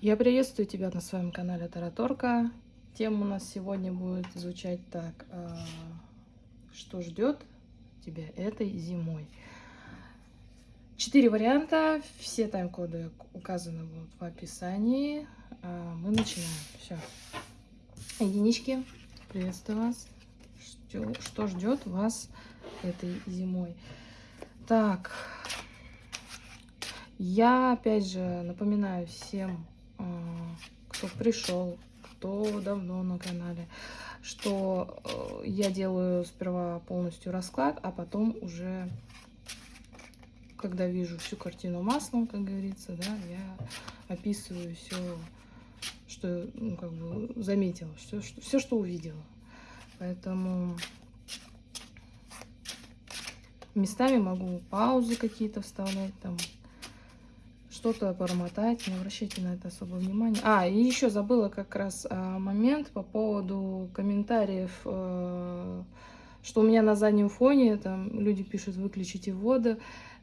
Я приветствую тебя на своем канале Тараторка. Тема у нас сегодня будет звучать так. а, Что ждет тебя этой зимой? Четыре варианта. Все тайм-коды указаны будут в описании. А, Мы начинаем. Все. Единички, приветствую вас. Что, что ждет вас этой зимой? Так, я опять же напоминаю всем, кто пришел, кто давно на канале, что э, я делаю сперва полностью расклад, а потом уже, когда вижу всю картину маслом, как говорится, да, я описываю все, что, ну, как бы заметила, все, что, все, что увидела. Поэтому местами могу паузы какие-то вставлять, там что-то промотать, не обращайте на это особо внимания. А, и еще забыла как раз а, момент по поводу комментариев, э, что у меня на заднем фоне, там люди пишут, выключите воду,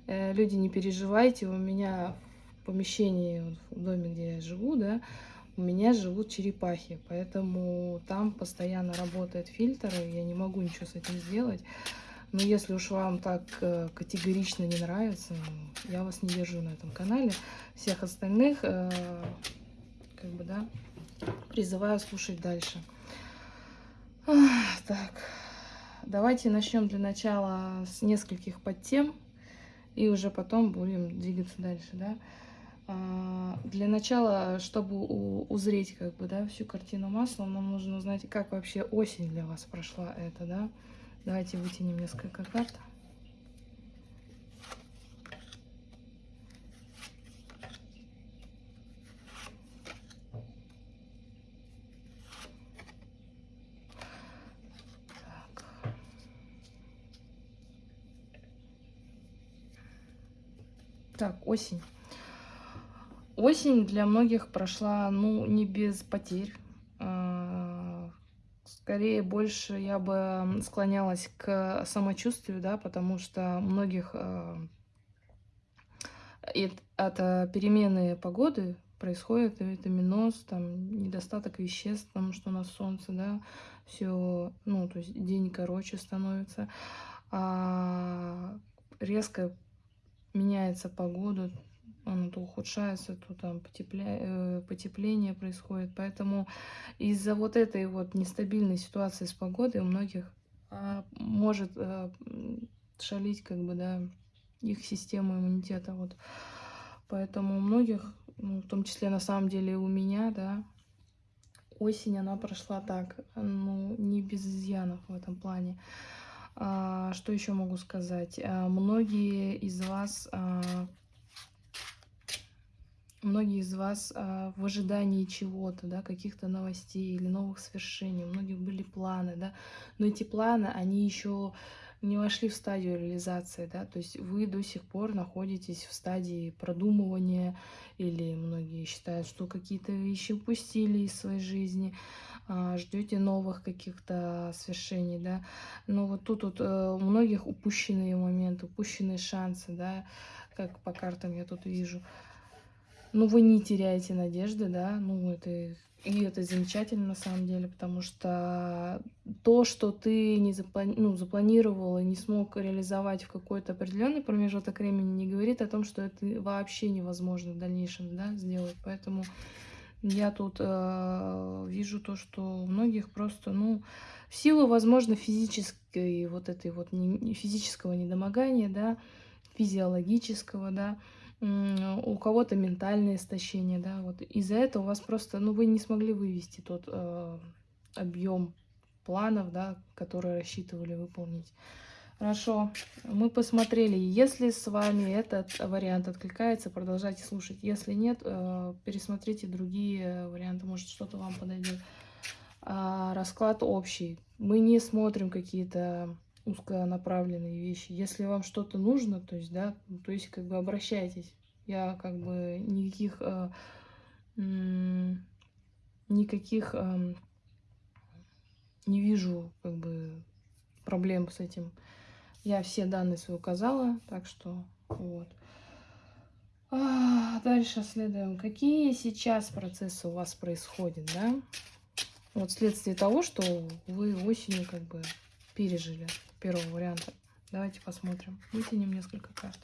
Э, люди, не переживайте, у меня в помещении, в доме, где я живу, да, у меня живут черепахи, поэтому там постоянно работает фильтр, и я не могу ничего с этим сделать. Но если уж вам так э, категорично не нравится, ну, я вас не держу на этом канале. Всех остальных, э, как бы, да, призываю слушать дальше. Так, давайте начнем для начала с нескольких подтем, и уже потом будем двигаться дальше, да. А, Для начала, чтобы узреть, как бы, да, всю картину маслом, нам нужно узнать, как вообще осень для вас прошла это, да. Давайте вытянем несколько карт. Так. Осень. Осень для многих прошла, ну, не без потерь. Скорее, больше я бы склонялась к самочувствию, да, потому что многих а, и от а, перемены погоды происходит витаминоз, там, недостаток веществ, потому что у нас солнце, да, все, ну, то есть день короче становится. А резко меняется погода, она то ухудшается, то там потепля... э, потепление происходит. Поэтому из-за вот этой вот нестабильной ситуации с погодой у многих а, может а, шалить как бы, да, их система иммунитета. Вот. Поэтому у многих, ну, в том числе на самом деле у меня, да, осень, она прошла так, ну, не без изъянов в этом плане. А, что еще могу сказать? А, многие из вас а, многие из вас а, в ожидании чего-то, да, каких-то новостей или новых свершений, у многих были планы, да, но эти планы, они еще не вошли в стадию реализации, да, то есть вы до сих пор находитесь в стадии продумывания, или многие считают, что какие-то вещи упустили из своей жизни, ждете новых каких-то свершений, да, но вот тут вот э, у многих упущенные моменты, упущенные шансы, да, как по картам я тут вижу. Ну, вы не теряете надежды, да, ну, это и это замечательно на самом деле, потому что то, что ты не заплани... ну, запланировал и не смог реализовать в какой-то определенный промежуток времени, не говорит о том, что это вообще невозможно в дальнейшем, да, сделать. Поэтому я тут э, вижу то, что у многих просто, ну, в силу, возможно, физической вот этой вот не, физического недомогания, да, физиологического, да, у кого-то ментальное истощение, да, вот из-за этого у вас просто, ну, вы не смогли вывести тот э, объем планов, да, которые рассчитывали выполнить. Хорошо, мы посмотрели. Если с вами этот вариант откликается, продолжайте слушать. Если нет, э, пересмотрите другие варианты, может что-то вам подойдет. А, расклад общий. Мы не смотрим какие-то узконаправленные вещи. Если вам что-то нужно, то есть, да, то есть, как бы обращайтесь. Я как бы никаких, э, никаких э, не вижу, как бы, проблем с этим. Я все данные свои указала, так что вот. А, дальше следуем. Какие сейчас процессы у вас происходят, да? Вот вследствие того, что вы осенью как бы пережили первого варианта. Давайте посмотрим. Вытянем несколько карт.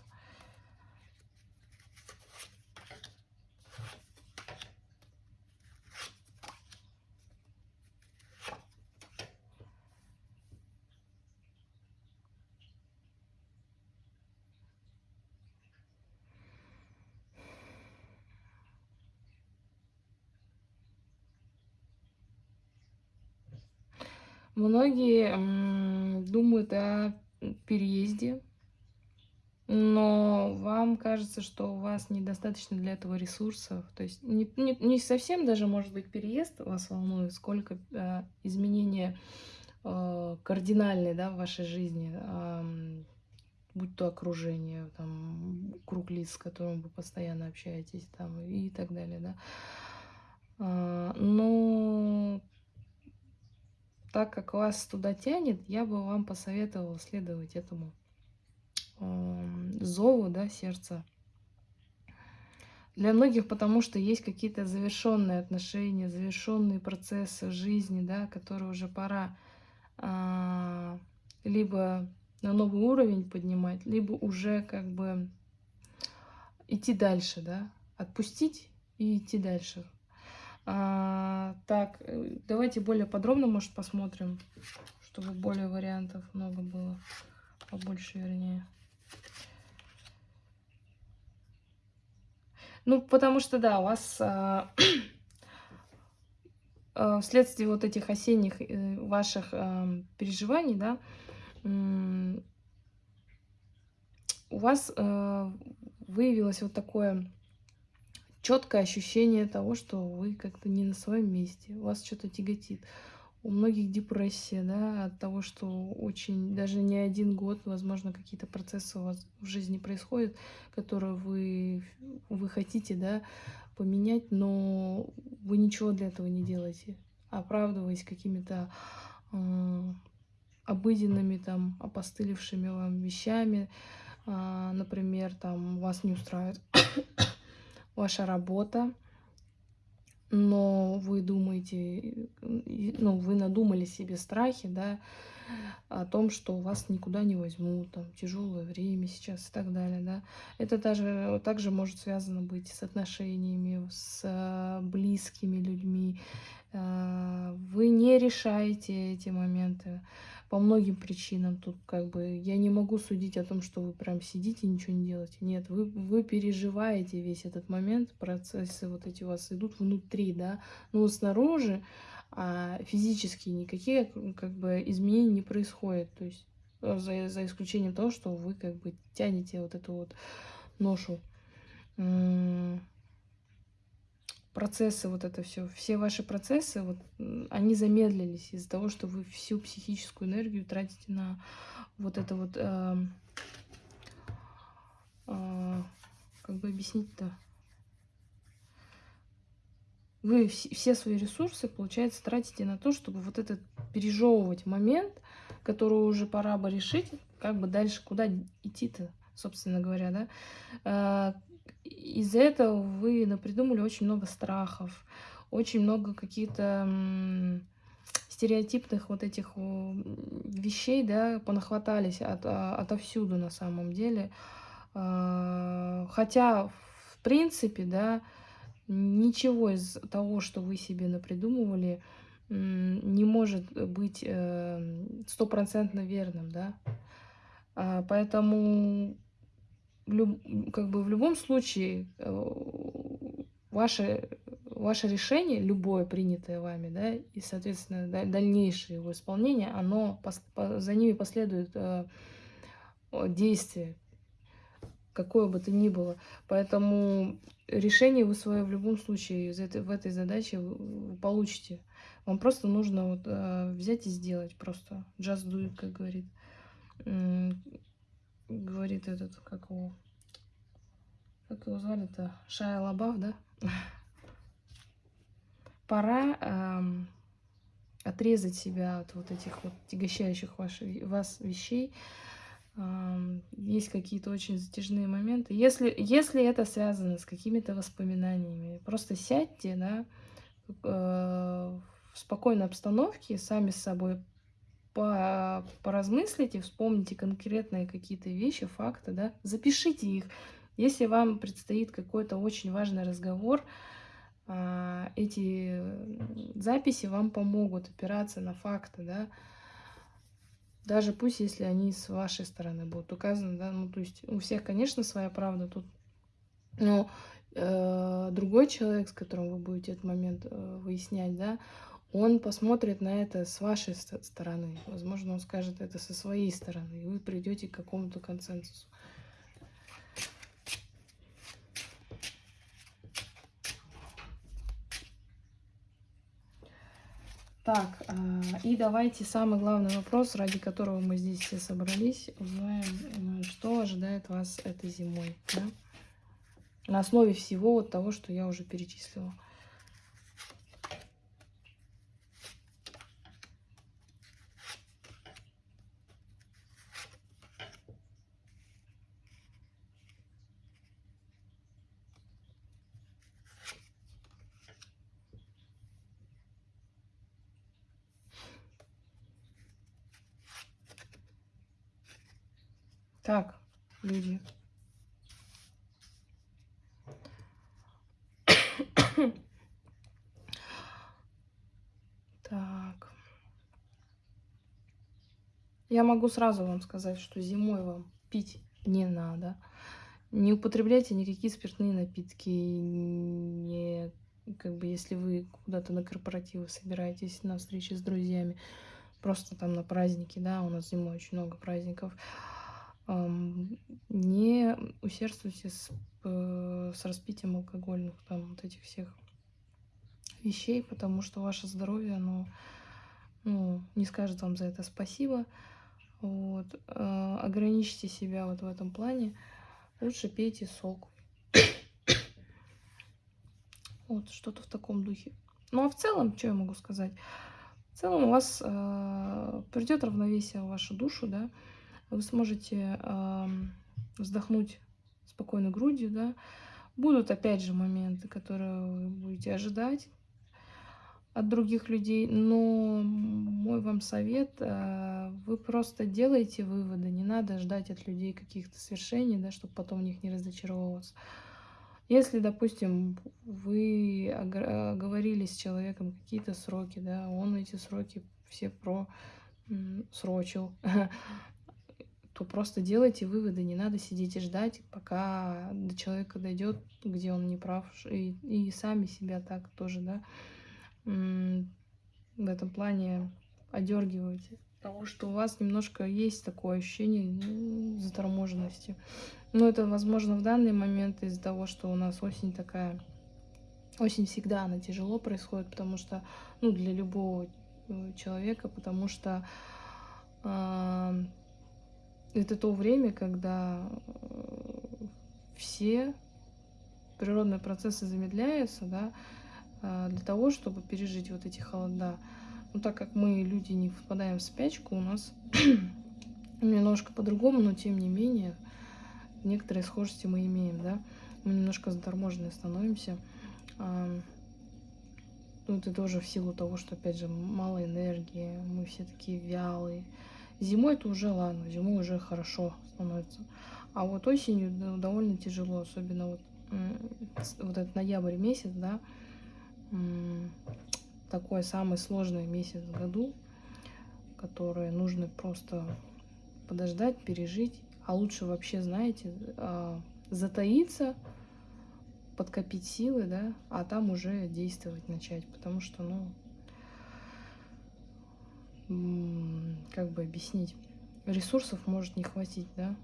Многие думают о переезде, но вам кажется, что у вас недостаточно для этого ресурсов. То есть не, не, не совсем даже, может быть, переезд вас волнует, сколько э, изменения э, кардинальные да, в вашей жизни, э, будь то окружение, там, круг лиц, с которым вы постоянно общаетесь там, и так далее. Да. Э, но так как вас туда тянет, я бы вам посоветовала следовать этому э, зову, да, сердца. Для многих, потому что есть какие-то завершенные отношения, завершенные процессы жизни, да, которые уже пора э, либо на новый уровень поднимать, либо уже как бы идти дальше, да, отпустить и идти дальше. А, так, э, давайте более подробно, может, посмотрим, чтобы более вариантов много было, побольше, вернее. Ну, потому что, да, у вас а, а, вследствие вот этих осенних э, ваших а, переживаний, да, у вас а, выявилось вот такое четкое ощущение того, что вы как-то не на своем месте, вас что-то тяготит. У многих депрессия, да, от того, что очень, даже не один год, возможно, какие-то процессы у вас в жизни происходят, которые вы, вы хотите, да, поменять, но вы ничего для этого не делаете, оправдываясь какими-то э, обыденными, там, опостылевшими вам вещами, э, например, там, вас не устраивает ваша работа, но вы думаете, ну, вы надумали себе страхи, да, о том, что вас никуда не возьмут, там, тяжелое время сейчас и так далее, да. Это даже также может связано быть с отношениями, с близкими людьми. А, вы не решаете эти моменты по многим причинам. Тут как бы я не могу судить о том, что вы прям сидите и ничего не делаете. Нет, вы, вы переживаете весь этот момент, процессы вот эти у вас идут внутри, да, но снаружи а физически никакие как бы изменений не происходит. То есть э, за, за исключением того, что вы как бы тянете вот эту вот ношу процессы, вот это все, все ваши процессы, вот, они замедлились из-за того, что вы всю психическую энергию тратите на вот это вот, э, э, как бы объяснить-то, вы все свои ресурсы, получается, тратите на то, чтобы вот этот пережевывать момент, который уже пора бы решить, как бы дальше куда идти-то, собственно говоря, да, а, из-за этого вы напридумали очень много страхов, очень много каких-то стереотипных вот этих вещей, да, понахватались от, а, отовсюду на самом деле. А, хотя, в принципе, да, ничего из того, что вы себе напридумывали, не может быть э, стопроцентно верным, да. А, поэтому как бы в любом случае э, ваше, ваше решение, любое принятое вами, да, и, соответственно, дальнейшее его исполнение, оно, за ними последует э, действие, какое бы то ни было. Поэтому решение вы свое в любом случае из этой, в этой задаче получите. Вам просто нужно вот, э, взять и сделать просто. Just do it, как говорит говорит этот, как его, как его звали-то, Шая Лабав, да? Пора эм, отрезать себя от вот этих вот тягощающих ваших, вас вещей, есть какие-то очень затяжные моменты. Если, если это связано с какими-то воспоминаниями, просто сядьте, да, э, в спокойной обстановке, сами с собой по, поразмыслите, вспомните конкретные какие-то вещи, факты, да, запишите их. Если вам предстоит какой-то очень важный разговор, а, эти записи вам помогут опираться на факты, да, даже пусть, если они с вашей стороны будут указаны, да, ну, то есть у всех, конечно, своя правда тут, но э, другой человек, с которым вы будете этот момент э, выяснять, да, он посмотрит на это с вашей стороны. Возможно, он скажет это со своей стороны, и вы придете к какому-то консенсусу. Так, а, и давайте самый главный вопрос, ради которого мы здесь все собрались, узнаем, э, что ожидает вас этой зимой. Да? На основе всего вот того, что я уже перечислила. Так, люди. Так. Я могу сразу вам сказать, что зимой вам пить не надо. Не употребляйте никакие спиртные напитки. Не, как бы, если вы куда-то на корпоративы собираетесь, на встречи с друзьями, просто там на праздники, да, у нас зимой очень много праздников не усердствуйте с, э, с распитием алкогольных, там, вот этих всех вещей, потому что ваше здоровье, оно ну, не скажет вам за это спасибо. Вот. Э, ограничьте себя вот в этом плане. Лучше пейте сок. вот, что-то в таком духе. Ну, а в целом, что я могу сказать? В целом у вас э, придет равновесие в вашу душу, да, вы сможете э, вздохнуть спокойно грудью, да. Будут, опять же, моменты, которые вы будете ожидать от других людей, но мой вам совет, э, вы просто делайте выводы, не надо ждать от людей каких-то свершений, да, чтобы потом в них не разочаровываться. Если, допустим, вы говорили с человеком какие-то сроки, да, он эти сроки все про срочил, то просто делайте выводы, не надо сидеть и ждать, пока до человека дойдет, где он не прав, и, и сами себя так тоже, да, в этом плане одергивайте, потому что у вас немножко есть такое ощущение заторможенности. Но это, возможно, в данный момент из-за того, что у нас осень такая, осень всегда она тяжело происходит, потому что, ну, для любого э, человека, потому что э, это то время, когда э, все природные процессы замедляются, да, для того, чтобы пережить вот эти холода. Но так как мы, люди, не впадаем в спячку, у нас немножко по-другому, но тем не менее, некоторые схожести мы имеем, да. Мы немножко заторможенные становимся. Ну, это тоже в силу того, что, опять же, мало энергии, мы все такие вялые. Зимой это уже ладно, зимой уже хорошо становится. А вот осенью довольно тяжело, особенно вот, вот этот ноябрь месяц, да, такой самый сложный месяц в году, который нужно просто подождать, пережить, а лучше вообще, знаете, а, затаиться, подкопить силы, да, а там уже действовать начать, потому что, ну, как бы объяснить, ресурсов может не хватить, да.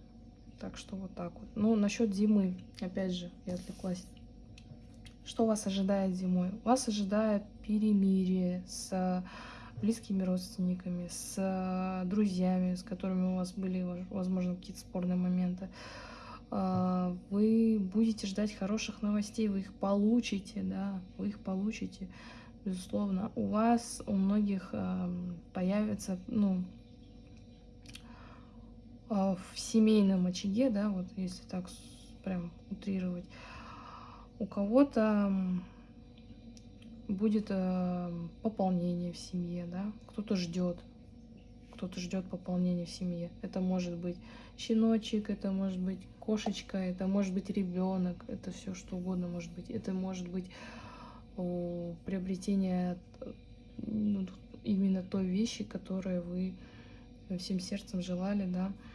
Так что вот так вот. Ну, насчет зимы, опять же, я отвлеклась. Что вас ожидает зимой? Вас ожидает перемирие с близкими родственниками, с друзьями, с которыми у вас были, возможно, какие-то спорные моменты. А, вы будете ждать хороших новостей, вы их получите, да, вы их получите безусловно, у вас, у многих э, появится, ну, в семейном очаге, да, вот если так прям утрировать, у кого-то будет э, пополнение в семье, да, кто-то ждет, кто-то ждет пополнения в семье. Это может быть щеночек, это может быть кошечка, это может быть ребенок, это все что угодно может быть. Это может быть приобретение ну, именно той вещи, которую вы всем сердцем желали, да, э,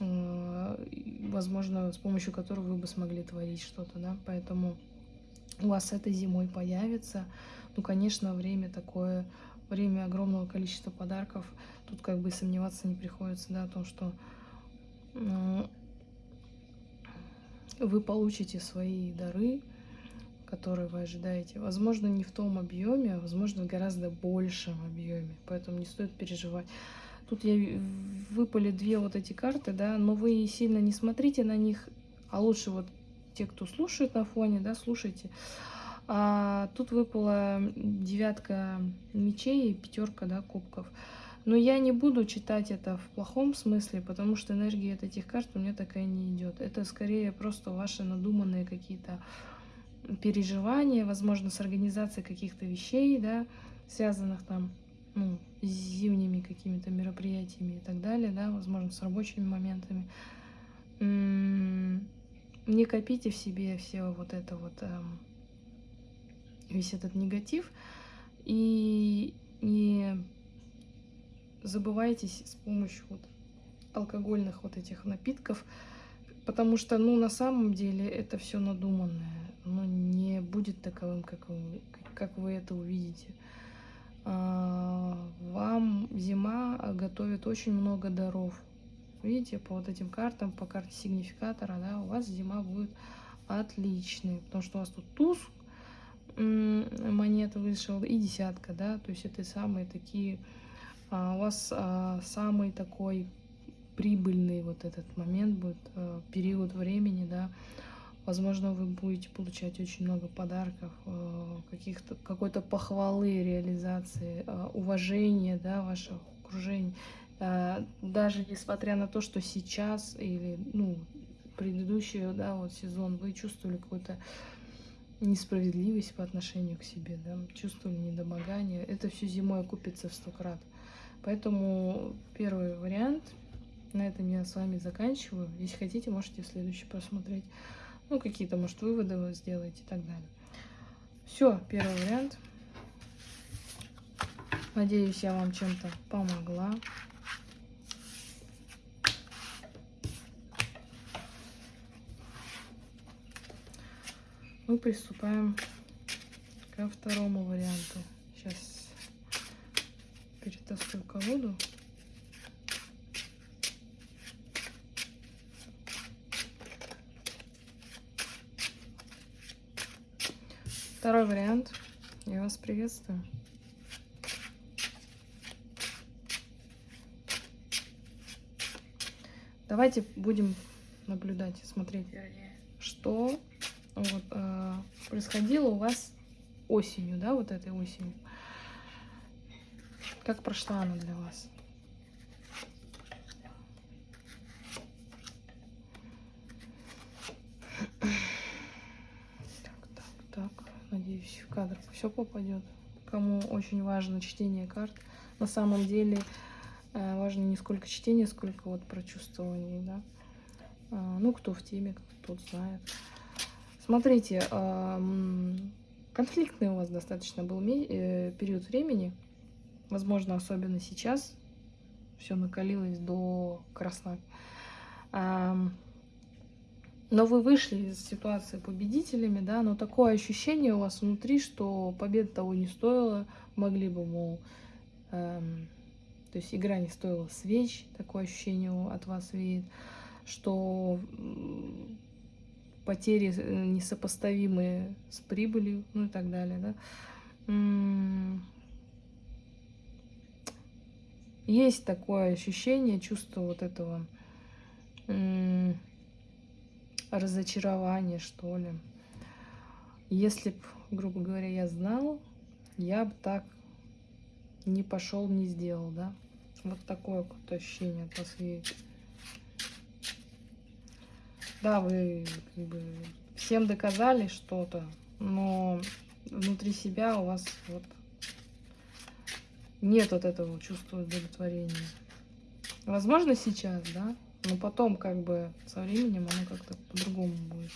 возможно, с помощью которой вы бы смогли творить что-то, да, поэтому у вас этой зимой появится, ну, конечно, время такое, время огромного количества подарков, тут как бы сомневаться не приходится, да, о том, что э, вы получите свои дары, которые вы ожидаете. Возможно, не в том объеме, а возможно, в гораздо большем объеме. Поэтому не стоит переживать. Тут я выпали две вот эти карты, да, но вы сильно не смотрите на них, а лучше вот те, кто слушает на фоне, да, слушайте. А тут выпала девятка мечей и пятерка, да, кубков. Но я не буду читать это в плохом смысле, потому что энергия от этих карт у меня такая не идет. Это скорее просто ваши надуманные какие-то переживания, возможно, с организацией каких-то вещей, да, связанных там, ну, с зимними какими-то мероприятиями и так далее, да, возможно, с рабочими моментами. Не копите в себе все вот это вот, эм, весь этот негатив, и не забывайтесь с помощью вот алкогольных вот этих напитков, потому что, ну, на самом деле это все надуманное оно не будет таковым, как вы, как вы это увидите. А, вам зима готовит очень много даров. Видите, по вот этим картам, по карте сигнификатора, да, у вас зима будет отличной, потому что у вас тут туз монета вышел и десятка, да, то есть это самые такие, а, у вас а, самый такой прибыльный вот этот момент будет, период времени, да, Возможно, вы будете получать очень много подарков, э, каких-то какой-то похвалы, реализации, э, уважения, да, вашего окружения. Э, даже несмотря на то, что сейчас или, ну, предыдущий, да, вот сезон вы чувствовали какую-то несправедливость по отношению к себе, да, чувствовали недомогание, это все зимой окупится в сто крат. Поэтому первый вариант, на этом я с вами заканчиваю. Если хотите, можете следующий просмотреть. Ну, какие-то, может, выводы вы сделаете и так далее. Все, первый вариант. Надеюсь, я вам чем-то помогла. Мы приступаем ко второму варианту. Сейчас перетасую колоду. Второй вариант. Я вас приветствую. Давайте будем наблюдать, смотреть, что вот, э, происходило у вас осенью, да, вот этой осенью. Как прошла она для вас? Надеюсь, в кадр все попадет. Кому очень важно чтение карт. На самом деле э, важно не сколько чтение, сколько вот прочувствование, да. А, ну, кто в теме, кто тут знает. Смотрите, конфликтный у вас достаточно был э, период времени. Возможно, особенно сейчас все накалилось до красна. Но вы вышли из ситуации победителями, да, но такое ощущение у вас внутри, что победа того не стоила, могли бы, мол, эм, то есть игра не стоила свеч, такое ощущение от вас веет, что потери э, несопоставимые с прибылью, ну и так далее, да. Есть такое ощущение, чувство вот этого разочарование, что ли. Если бы, грубо говоря, я знал, я бы так не пошел, не сделал, да. Вот такое вот ощущение от вас есть. да, вы как бы, всем доказали что-то, но внутри себя у вас вот нет вот этого чувства удовлетворения. Возможно, сейчас, да, но потом как бы со временем оно как-то по-другому будет.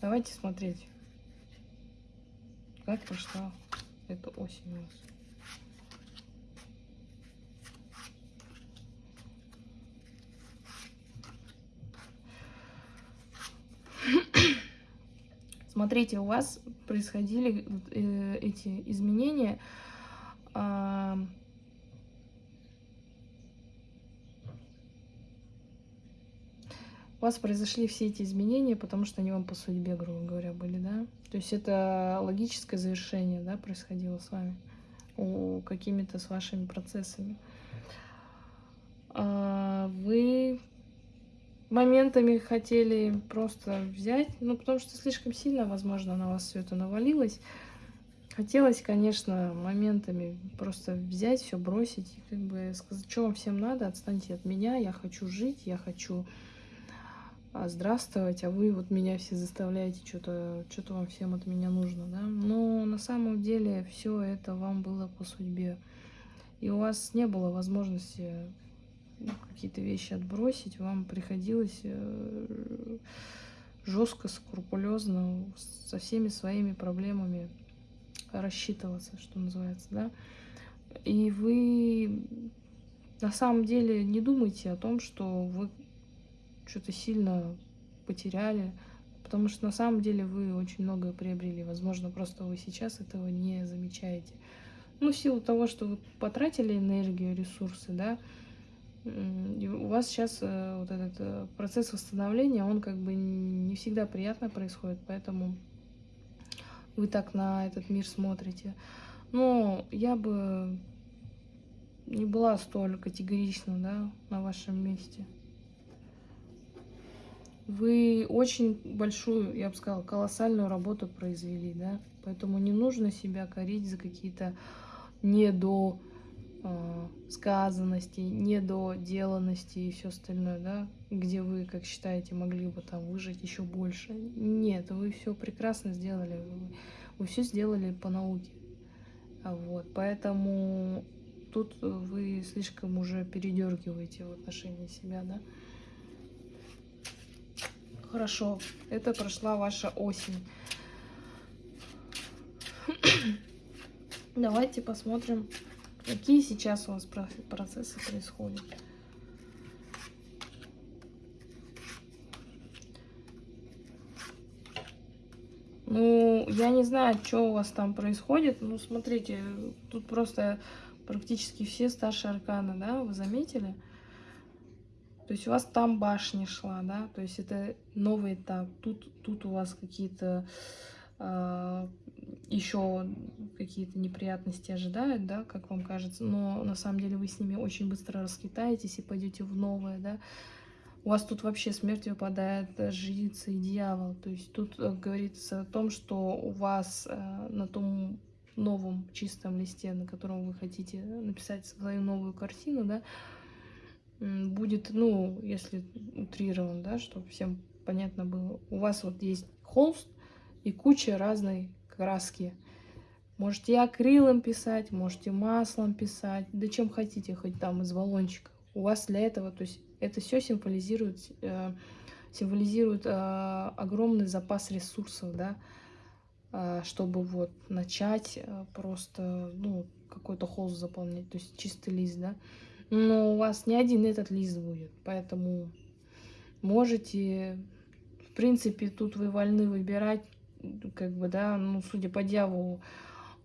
Давайте смотреть, как прошла эта осень у вас. Смотрите, у вас происходили э, эти изменения. Э, у вас произошли все эти изменения, потому что они вам по судьбе, грубо говоря, были, да? То есть это логическое завершение, да, происходило с вами, какими-то с вашими процессами. А, вы моментами хотели просто взять, ну, потому что слишком сильно, возможно, на вас все это навалилось. Хотелось, конечно, моментами просто взять, все бросить и как бы сказать, что вам всем надо, отстаньте от меня, я хочу жить, я хочу а, здравствовать, а вы вот меня все заставляете, что-то что вам всем от меня нужно, да. Но на самом деле все это вам было по судьбе. И у вас не было возможности какие-то вещи отбросить, вам приходилось э, жестко, скрупулезно со всеми своими проблемами рассчитываться, что называется, да. И вы на самом деле не думайте о том, что вы что-то сильно потеряли, потому что на самом деле вы очень многое приобрели. Возможно, просто вы сейчас этого не замечаете. Ну, в силу того, что вы потратили энергию, ресурсы, да, и у вас сейчас э, вот этот э, процесс восстановления, он как бы не всегда приятно происходит, поэтому вы так на этот мир смотрите. Но я бы не была столь категорична, да, на вашем месте. Вы очень большую, я бы сказала, колоссальную работу произвели, да, поэтому не нужно себя корить за какие-то недо э, сказанности, недоделанности и все остальное, да, где вы, как считаете, могли бы там выжить еще больше. Нет, вы все прекрасно сделали, вы, вы все сделали по науке. А вот, поэтому тут вы слишком уже передергиваете в отношении себя, да. Хорошо, это прошла ваша осень. Давайте посмотрим Какие сейчас у вас процессы происходят? Ну, я не знаю, что у вас там происходит. Ну, смотрите, тут просто практически все старшие арканы, да, вы заметили? То есть у вас там башня шла, да, то есть это новый этап. Тут, тут у вас какие-то э, еще какие-то неприятности ожидают, да, как вам кажется, но на самом деле вы с ними очень быстро раскитаетесь и пойдете в новое, да. У вас тут вообще смерть выпадает жрица и дьявол, то есть тут э, говорится о том, что у вас э, на том новом чистом листе, на котором вы хотите написать свою новую картину, да, будет, ну, если утрирован, да, чтобы всем понятно было, у вас вот есть холст и куча разной краски. Можете акрилом писать, можете маслом писать, да чем хотите, хоть там из баллончика. У вас для этого, то есть это все символизирует, э, символизирует э, огромный запас ресурсов, да, э, чтобы вот начать э, просто, ну, какой-то холст заполнять, то есть чистый лист, да. Но у вас не один этот лист будет, поэтому можете, в принципе, тут вы вольны выбирать как бы, да, ну, судя по дьяволу,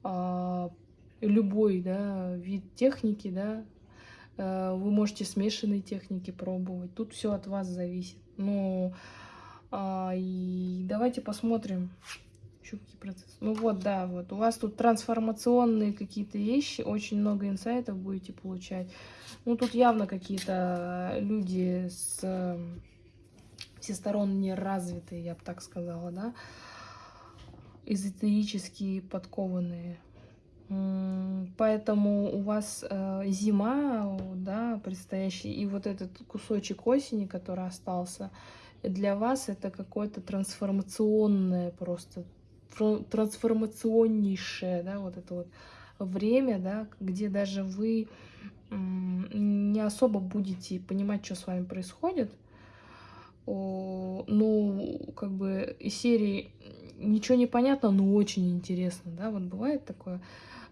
а, любой, да, вид техники, да, а, вы можете смешанные техники пробовать. Тут все от вас зависит. Ну, а, и давайте посмотрим, еще какие процессы. Ну вот, да, вот, у вас тут трансформационные какие-то вещи, очень много инсайтов будете получать. Ну, тут явно какие-то люди с всесторонне развитые, я бы так сказала, да, эзотерически подкованные. Поэтому у вас э, зима, да, предстоящая, и вот этот кусочек осени, который остался, для вас это какое-то трансформационное просто, трансформационнейшее, да, вот это вот время, да, где даже вы не особо будете понимать, что с вами происходит, ну, как бы из серии ничего не понятно, но очень интересно, да, вот бывает такое.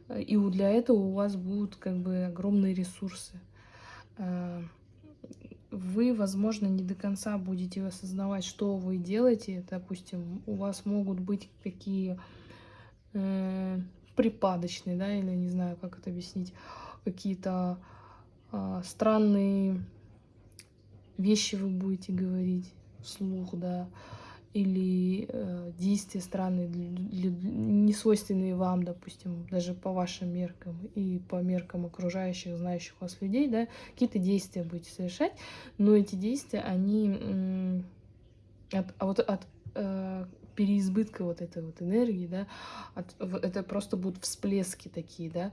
И для этого у вас будут как бы огромные ресурсы. Э, вы, возможно, не до конца будете осознавать, что вы делаете. Допустим, у вас могут быть какие э, припадочные, да, или не знаю, как это объяснить, какие-то э, странные вещи вы будете говорить вслух, да, или э, действия странные, не свойственные вам, допустим, даже по вашим меркам и по меркам окружающих, знающих вас людей, да, какие-то действия будете совершать, но эти действия, они от, а вот от э, переизбытка вот этой вот энергии, да, от, это просто будут всплески такие, да,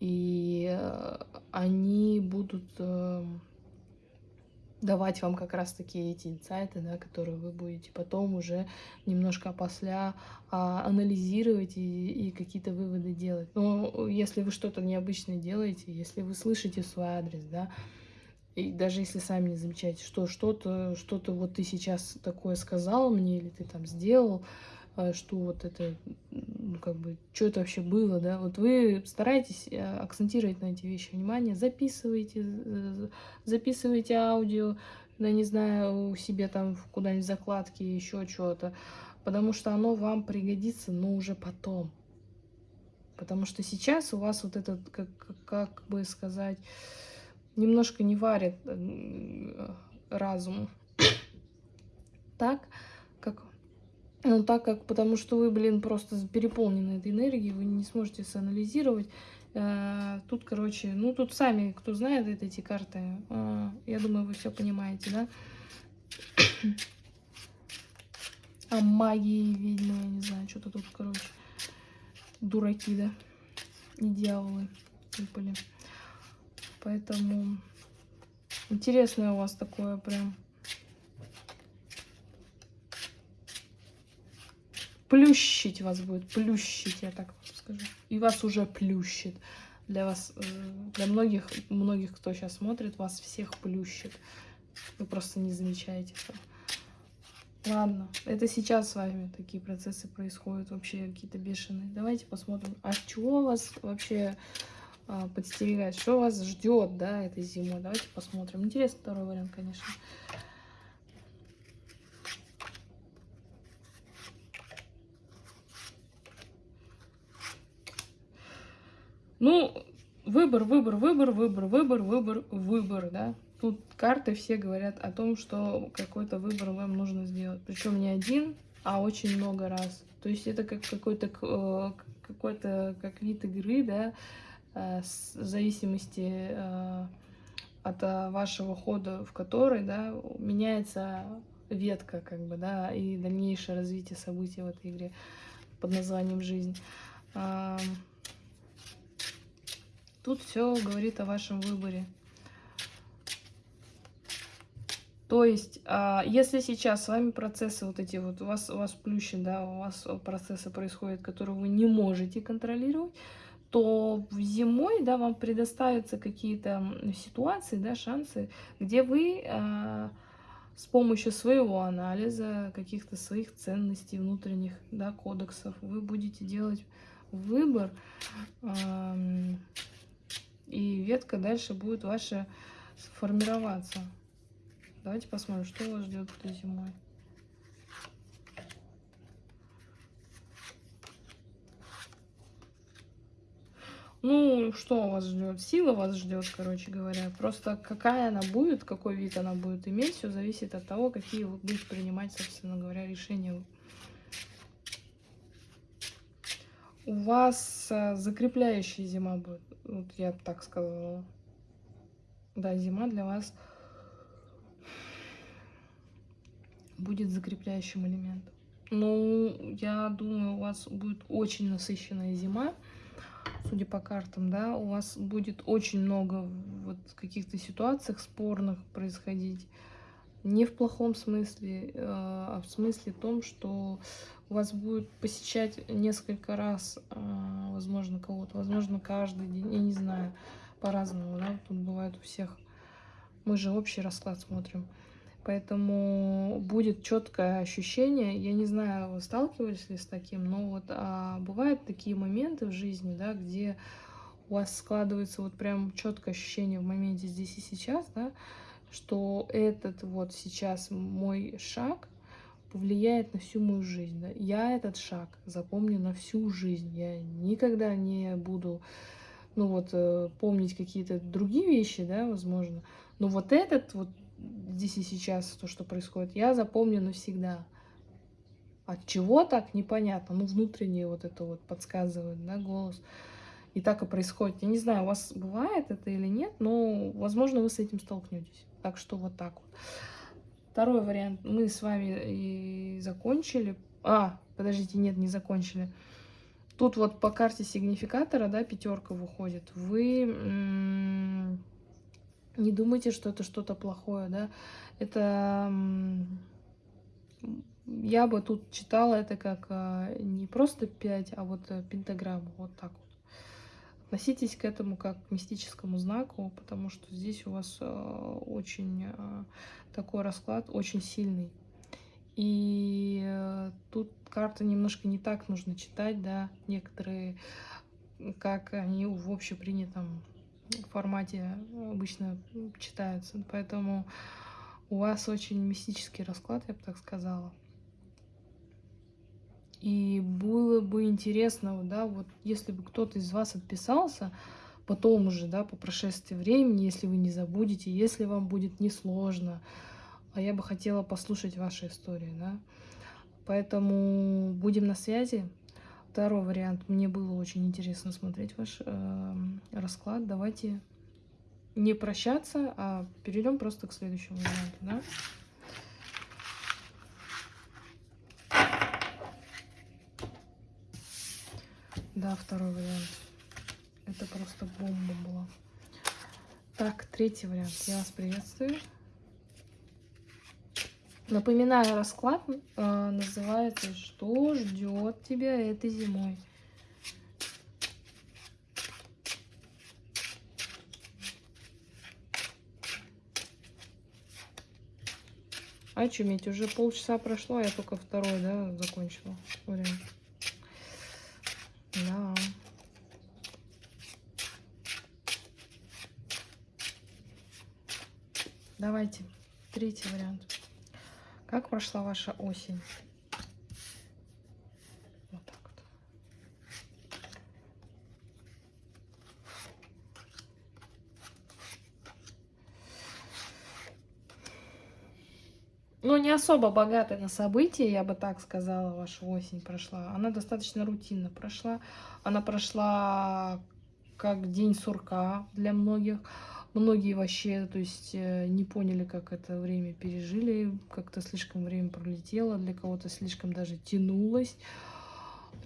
и э, они будут... Э, давать вам как раз-таки эти инсайты, да, которые вы будете потом уже немножко после а, анализировать и, и какие-то выводы делать. Но если вы что-то необычное делаете, если вы слышите свой адрес, да, и даже если сами не замечаете, что что-то, что-то вот ты сейчас такое сказал мне, или ты там сделал, что вот это, ну, как бы, что это вообще было, да, вот вы стараетесь э, акцентировать на эти вещи внимание, записывайте, записывайте аудио, я не знаю, у себя там куда-нибудь закладки, еще что-то, потому что оно вам пригодится, но уже потом. Потому что сейчас у вас вот этот, как, как бы сказать, немножко не варит э, разум так, ну, так как, потому что вы, блин, просто переполнены этой энергией, вы не сможете санализировать. Э, тут, короче, ну, тут сами, кто знает эти карты, э, я думаю, вы все понимаете, да? А магии, видно, я не знаю, что-то тут, короче, дураки, да? И дьяволы выпали. Поэтому интересное у вас такое прям плющить вас будет, плющить, я так скажу. И вас уже плющит. Для вас, э, для многих, многих, кто сейчас смотрит, вас всех плющит. Вы просто не замечаете этого. Ладно, это сейчас с вами такие процессы происходят, вообще какие-то бешеные. Давайте посмотрим, а чего вас вообще а, подстерегает, что вас ждет, да, этой зимой. Давайте посмотрим. Интересный второй вариант, конечно. Ну, выбор, выбор, выбор, выбор, выбор, выбор, выбор, да. Тут карты все говорят о том, что какой-то выбор вам нужно сделать. Причем не один, а очень много раз. То есть это как какой-то э, какой-то как вид игры, да, э, в зависимости э, от вашего хода, в который, да, меняется ветка, как бы, да, и дальнейшее развитие событий в этой игре под названием «Жизнь». Тут все говорит о вашем выборе. То есть, а, если сейчас с вами процессы вот эти вот, у вас, у вас плющит, да, у вас процессы происходят, которые вы не можете контролировать, то зимой, да, вам предоставятся какие-то ситуации, да, шансы, где вы а, с помощью своего анализа, каких-то своих ценностей внутренних, да, кодексов, вы будете делать выбор, и ветка дальше будет ваша формироваться. Давайте посмотрим, что вас ждет этой зимой. Ну, что вас ждет? Сила вас ждет, короче говоря. Просто какая она будет, какой вид она будет иметь, все зависит от того, какие вы будете принимать, собственно говоря, решения. У вас а, закрепляющая зима будет. Вот я так сказала. Да, зима для вас будет закрепляющим элементом. Ну, я думаю, у вас будет очень насыщенная зима, судя по картам, да, у вас будет очень много вот каких-то ситуациях спорных происходить. Не в плохом смысле, э, а в смысле том, что вас будет посещать несколько раз, э, возможно, кого-то, возможно, каждый день, я не знаю, по-разному, да, тут бывает у всех. Мы же общий расклад смотрим. Поэтому будет четкое ощущение. Я не знаю, вы сталкивались ли с таким, но вот а, бывают такие моменты в жизни, да, где у вас складывается вот прям четкое ощущение в моменте здесь и сейчас, да, что этот вот сейчас мой шаг повлияет на всю мою жизнь. Да? Я этот шаг запомню на всю жизнь. Я никогда не буду, ну вот, э, помнить какие-то другие вещи, да, возможно. Но вот этот вот здесь и сейчас, то, что происходит, я запомню навсегда. От чего так, непонятно. Ну, внутренне вот это вот подсказывает, да, голос. И так и происходит. Я не знаю, у вас бывает это или нет, но, возможно, вы с этим столкнетесь. Так что вот так вот. Второй вариант. Мы с вами и закончили. А, подождите, нет, не закончили. Тут вот по карте сигнификатора, да, пятерка выходит. Вы не думайте, что это что-то плохое, да. Это я бы тут читала это как а, не просто 5, а вот э, пентаграмму, вот так вот. Относитесь к этому как к мистическому знаку, потому что здесь у вас э, очень э, такой расклад, очень сильный. И э, тут карты немножко не так нужно читать, да, некоторые, как они в общепринятом формате обычно читаются. Поэтому у вас очень мистический расклад, я бы так сказала. И было бы интересно, да, вот если бы кто-то из вас отписался, потом уже, да, по прошествии времени, если вы не забудете, если вам будет несложно, а я бы хотела послушать ваши истории, да. Поэтому будем на связи. Второй вариант. Мне было очень интересно смотреть ваш э, расклад. Давайте не прощаться, а перейдем просто к следующему варианту, да. Да, второй вариант. Это просто бомба была. Так, третий вариант. Я вас приветствую. Напоминаю, расклад э, называется «Что ждет тебя этой зимой?» А чуметь, уже полчаса прошло, а я только второй, да, закончила вариант. Да. Давайте, третий вариант. Как прошла ваша осень? Ну, не особо богатая на события, я бы так сказала, ваша осень прошла. Она достаточно рутинно прошла. Она прошла как день сурка для многих. Многие вообще, то есть, э, не поняли, как это время пережили. Как-то слишком время пролетело, для кого-то слишком даже тянулось.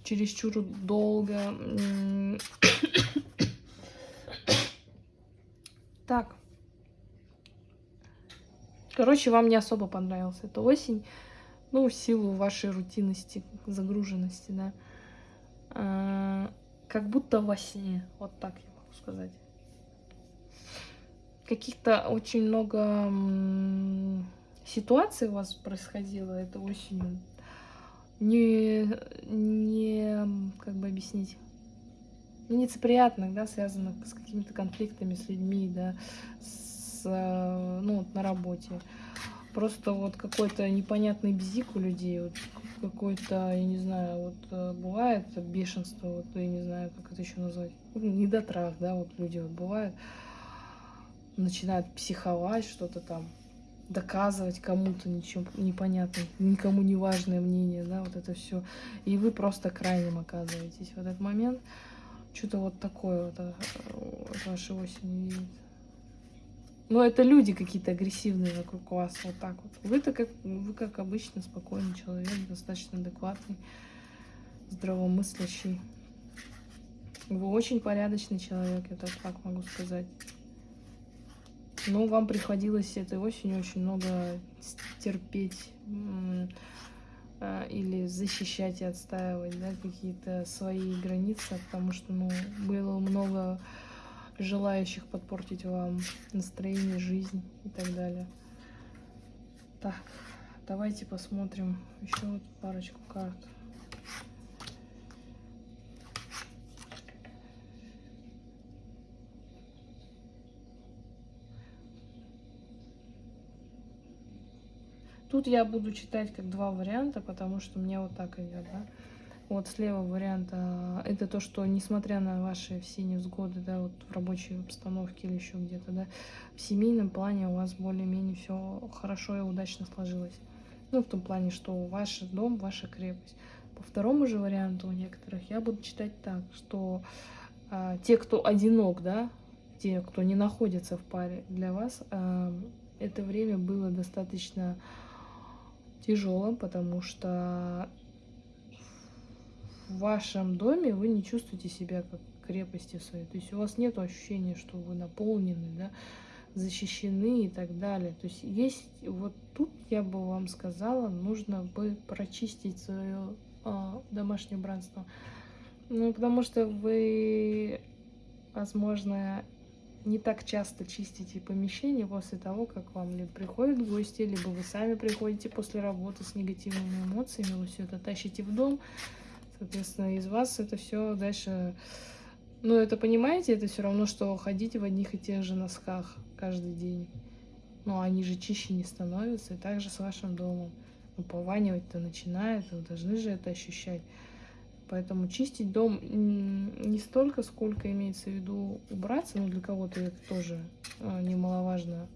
Чересчур долго. Так. Короче, вам не особо понравилась эта осень. Ну, в силу вашей рутинности, загруженности, да. А, как будто во сне. Вот так я могу сказать. Каких-то очень много ситуаций у вас происходило это осенью. Не, не, как бы объяснить, нелицеприятных, да, связанных с какими-то конфликтами с людьми, да, с, ну, вот на работе. Просто вот какой-то непонятный бзик у людей, вот какой-то, я не знаю, вот э, бывает бешенство, вот я не знаю, как это еще назвать, недотрах, да, вот люди вот бывают, начинают психовать, что-то там, доказывать кому-то ничего непонятно, никому не важное мнение, да, вот это все. И вы просто крайним оказываетесь в этот момент. Что-то вот такое вот от э, вашей осени видит. Но это люди какие-то агрессивные вокруг вас, вот так вот. Вы-то как, вы как обычно спокойный человек, достаточно адекватный, здравомыслящий. Вы очень порядочный человек, я так могу сказать. Но вам приходилось этой осенью очень много терпеть а, или защищать и отстаивать да, какие-то свои границы, потому что ну, было много желающих подпортить вам настроение, жизнь и так далее. Так, давайте посмотрим еще вот парочку карт. Тут я буду читать как два варианта, потому что мне вот так идет, да. Вот слева вариант, а, это то, что несмотря на ваши все невзгоды, да, вот в рабочей обстановке или еще где-то, да, в семейном плане у вас более-менее все хорошо и удачно сложилось. Ну, в том плане, что ваш дом, ваша крепость. По второму же варианту у некоторых я буду читать так, что а, те, кто одинок, да, те, кто не находится в паре, для вас а, это время было достаточно тяжелым, потому что в вашем доме вы не чувствуете себя как крепости своей. То есть у вас нет ощущения, что вы наполнены, да, защищены и так далее. То есть есть вот тут я бы вам сказала, нужно бы прочистить свое э, домашнее убранство. Ну, потому что вы, возможно, не так часто чистите помещение после того, как вам либо приходят гости, либо вы сами приходите после работы с негативными эмоциями, вы все это тащите в дом, соответственно, из вас это все дальше... Ну, это понимаете, это все равно, что ходить в одних и тех же носках каждый день. Но они же чище не становятся, и также с вашим домом. Ну, пованивать-то начинает, вы должны же это ощущать. Поэтому чистить дом не столько, сколько имеется в виду убраться, но для кого-то это тоже а, немаловажно,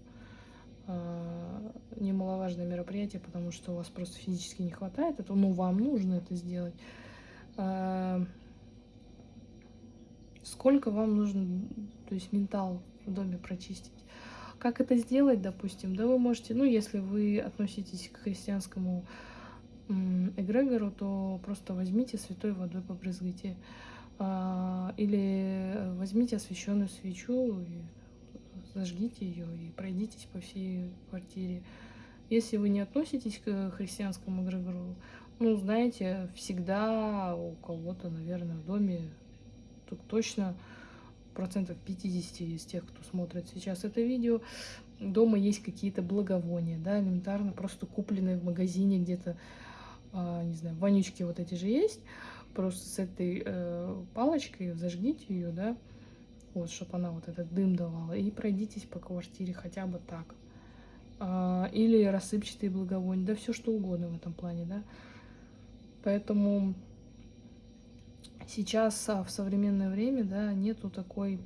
а, немаловажное мероприятие, потому что у вас просто физически не хватает этого, но вам нужно это сделать. А, сколько вам нужно, то есть ментал в доме прочистить? Как это сделать, допустим? Да вы можете, ну, если вы относитесь к христианскому эгрегору, то просто возьмите святой водой побрызгайте. А, или возьмите освященную свечу, зажгите ее и пройдитесь по всей квартире. Если вы не относитесь к христианскому эгрегору, ну, знаете, всегда у кого-то, наверное, в доме, тут точно процентов 50 из тех, кто смотрит сейчас это видео, дома есть какие-то благовония, да, элементарно, просто купленные в магазине где-то, а, не знаю, вонючки вот эти же есть, просто с этой э, палочкой зажгите ее, да, вот, чтобы она вот этот дым давала, и пройдитесь по квартире хотя бы так. А, или рассыпчатые благовония, да, все что угодно в этом плане, да. Поэтому сейчас а, в современное время, да, нету такой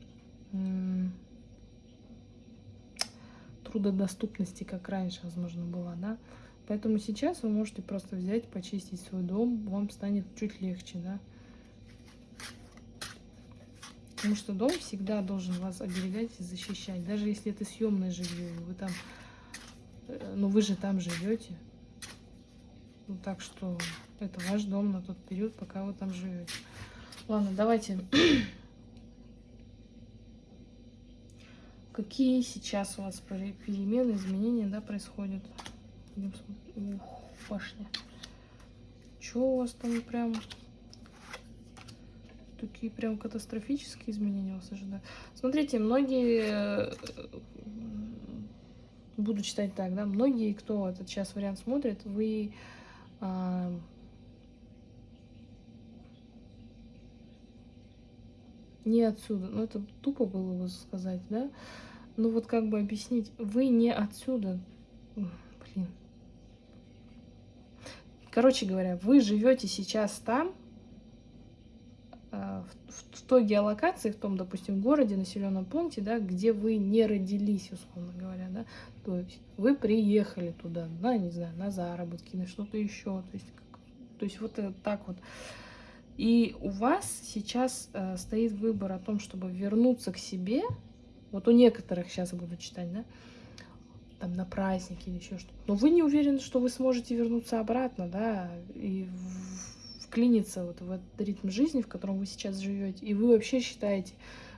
трудодоступности, как раньше, возможно, была, да. Поэтому сейчас вы можете просто взять, почистить свой дом, вам станет чуть легче, да. Потому что дом всегда должен вас оберегать и защищать. Даже если это съемное жилье, вы там, э, ну вы же там живете. Ну, так что это ваш дом на тот период, пока вы там живете. Ладно, давайте. Какие сейчас у вас перемены, изменения, да, происходят? Ух, башня. Чё у вас там прям... Такие прям катастрофические изменения вас ожидают. Смотрите, многие... Э, буду читать так, да, многие, кто этот сейчас вариант смотрит, вы... А... не отсюда. Ну, это тупо было бы сказать, да? Ну, вот как бы объяснить. Вы не отсюда. Блин. Короче говоря, вы живете сейчас там, в, в той геолокации, в том, допустим, городе, населенном пункте, да, где вы не родились, условно говоря, да, то есть вы приехали туда, да, не знаю, на заработки, на что-то еще, то есть, как, то есть вот так вот. И у вас сейчас э, стоит выбор о том, чтобы вернуться к себе, вот у некоторых сейчас буду читать, да, там на праздники или еще что-то. Но вы не уверены, что вы сможете вернуться обратно, да, и вклиниться вот в этот ритм жизни, в котором вы сейчас живете. И вы вообще считаете,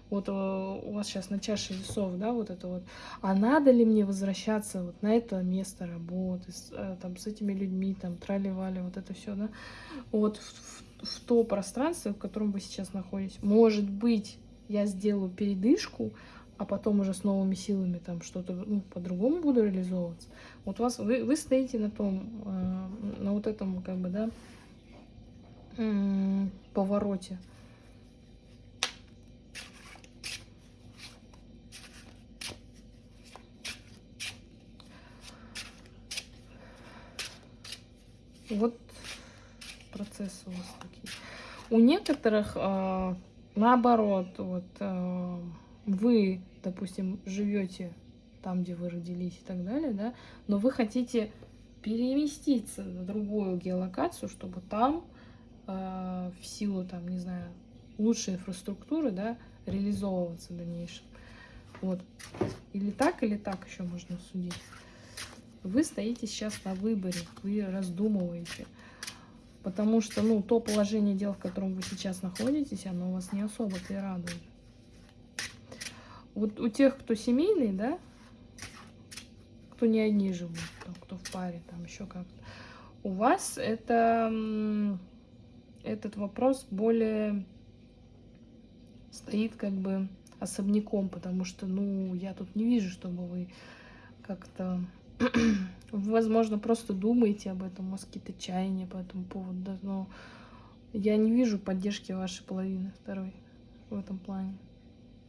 вот э, у вас сейчас на чаше весов, да, вот это вот, а надо ли мне возвращаться вот на это место работы, с, э, там, с этими людьми, там, трали-вали, вот это все, да, вот в, в, в то пространство, в котором вы сейчас находитесь. Может быть, я сделаю передышку, а потом уже с новыми силами там что-то ну, по-другому буду реализовываться. Вот вас, вы, вы стоите на том, э, на вот этом, как бы, да, повороте. Вот процессы у вас такие. У некоторых э, наоборот, вот э, вы, допустим, живете там, где вы родились и так далее, да, но вы хотите переместиться на другую геолокацию, чтобы там в силу, там, не знаю, лучшей инфраструктуры, да, реализовываться в дальнейшем. Вот. Или так, или так еще можно судить. Вы стоите сейчас на выборе, вы раздумываете. Потому что, ну, то положение дел, в котором вы сейчас находитесь, оно вас не особо-то и радует. Вот у тех, кто семейный, да, кто не одни живут, кто в паре, там еще как-то, у вас это, этот вопрос более стоит как бы особняком, потому что, ну, я тут не вижу, чтобы вы как-то, возможно, просто думаете об этом, у вас какие-то чаяния по этому поводу, да, но я не вижу поддержки вашей половины второй в этом плане.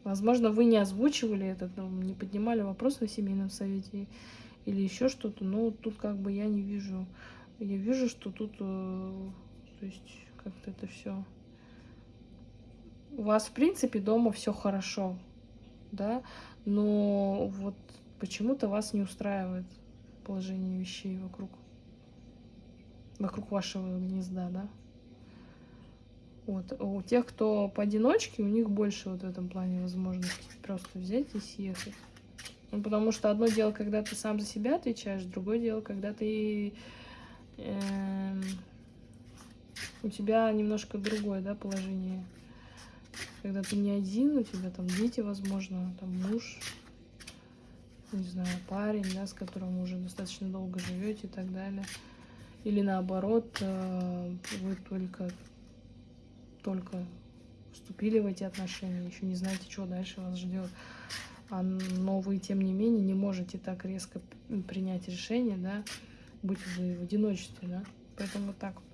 Возможно, вы не озвучивали это, не поднимали вопрос на семейном совете или еще что-то, но тут как бы я не вижу. Я вижу, что тут, э, то есть, как-то это все. У вас, в принципе, дома все хорошо, да, но вот почему-то вас не устраивает положение вещей вокруг, вокруг вашего гнезда, да. Вот. У тех, кто поодиночке, у них больше вот в этом плане возможности просто взять и съехать. Ну, потому что одно дело, когда ты сам за себя отвечаешь, другое дело, когда ты... Э, у тебя немножко другое, да, положение. Когда ты не один, у тебя там дети, возможно, там муж, не знаю, парень, да, с которым уже достаточно долго живете и так далее. Или наоборот, э, вы только только вступили в эти отношения, еще не знаете, что дальше вас ждет. А, но вы, тем не менее, не можете так резко принять решение, да, быть вы в одиночестве, да. Поэтому вот так вот.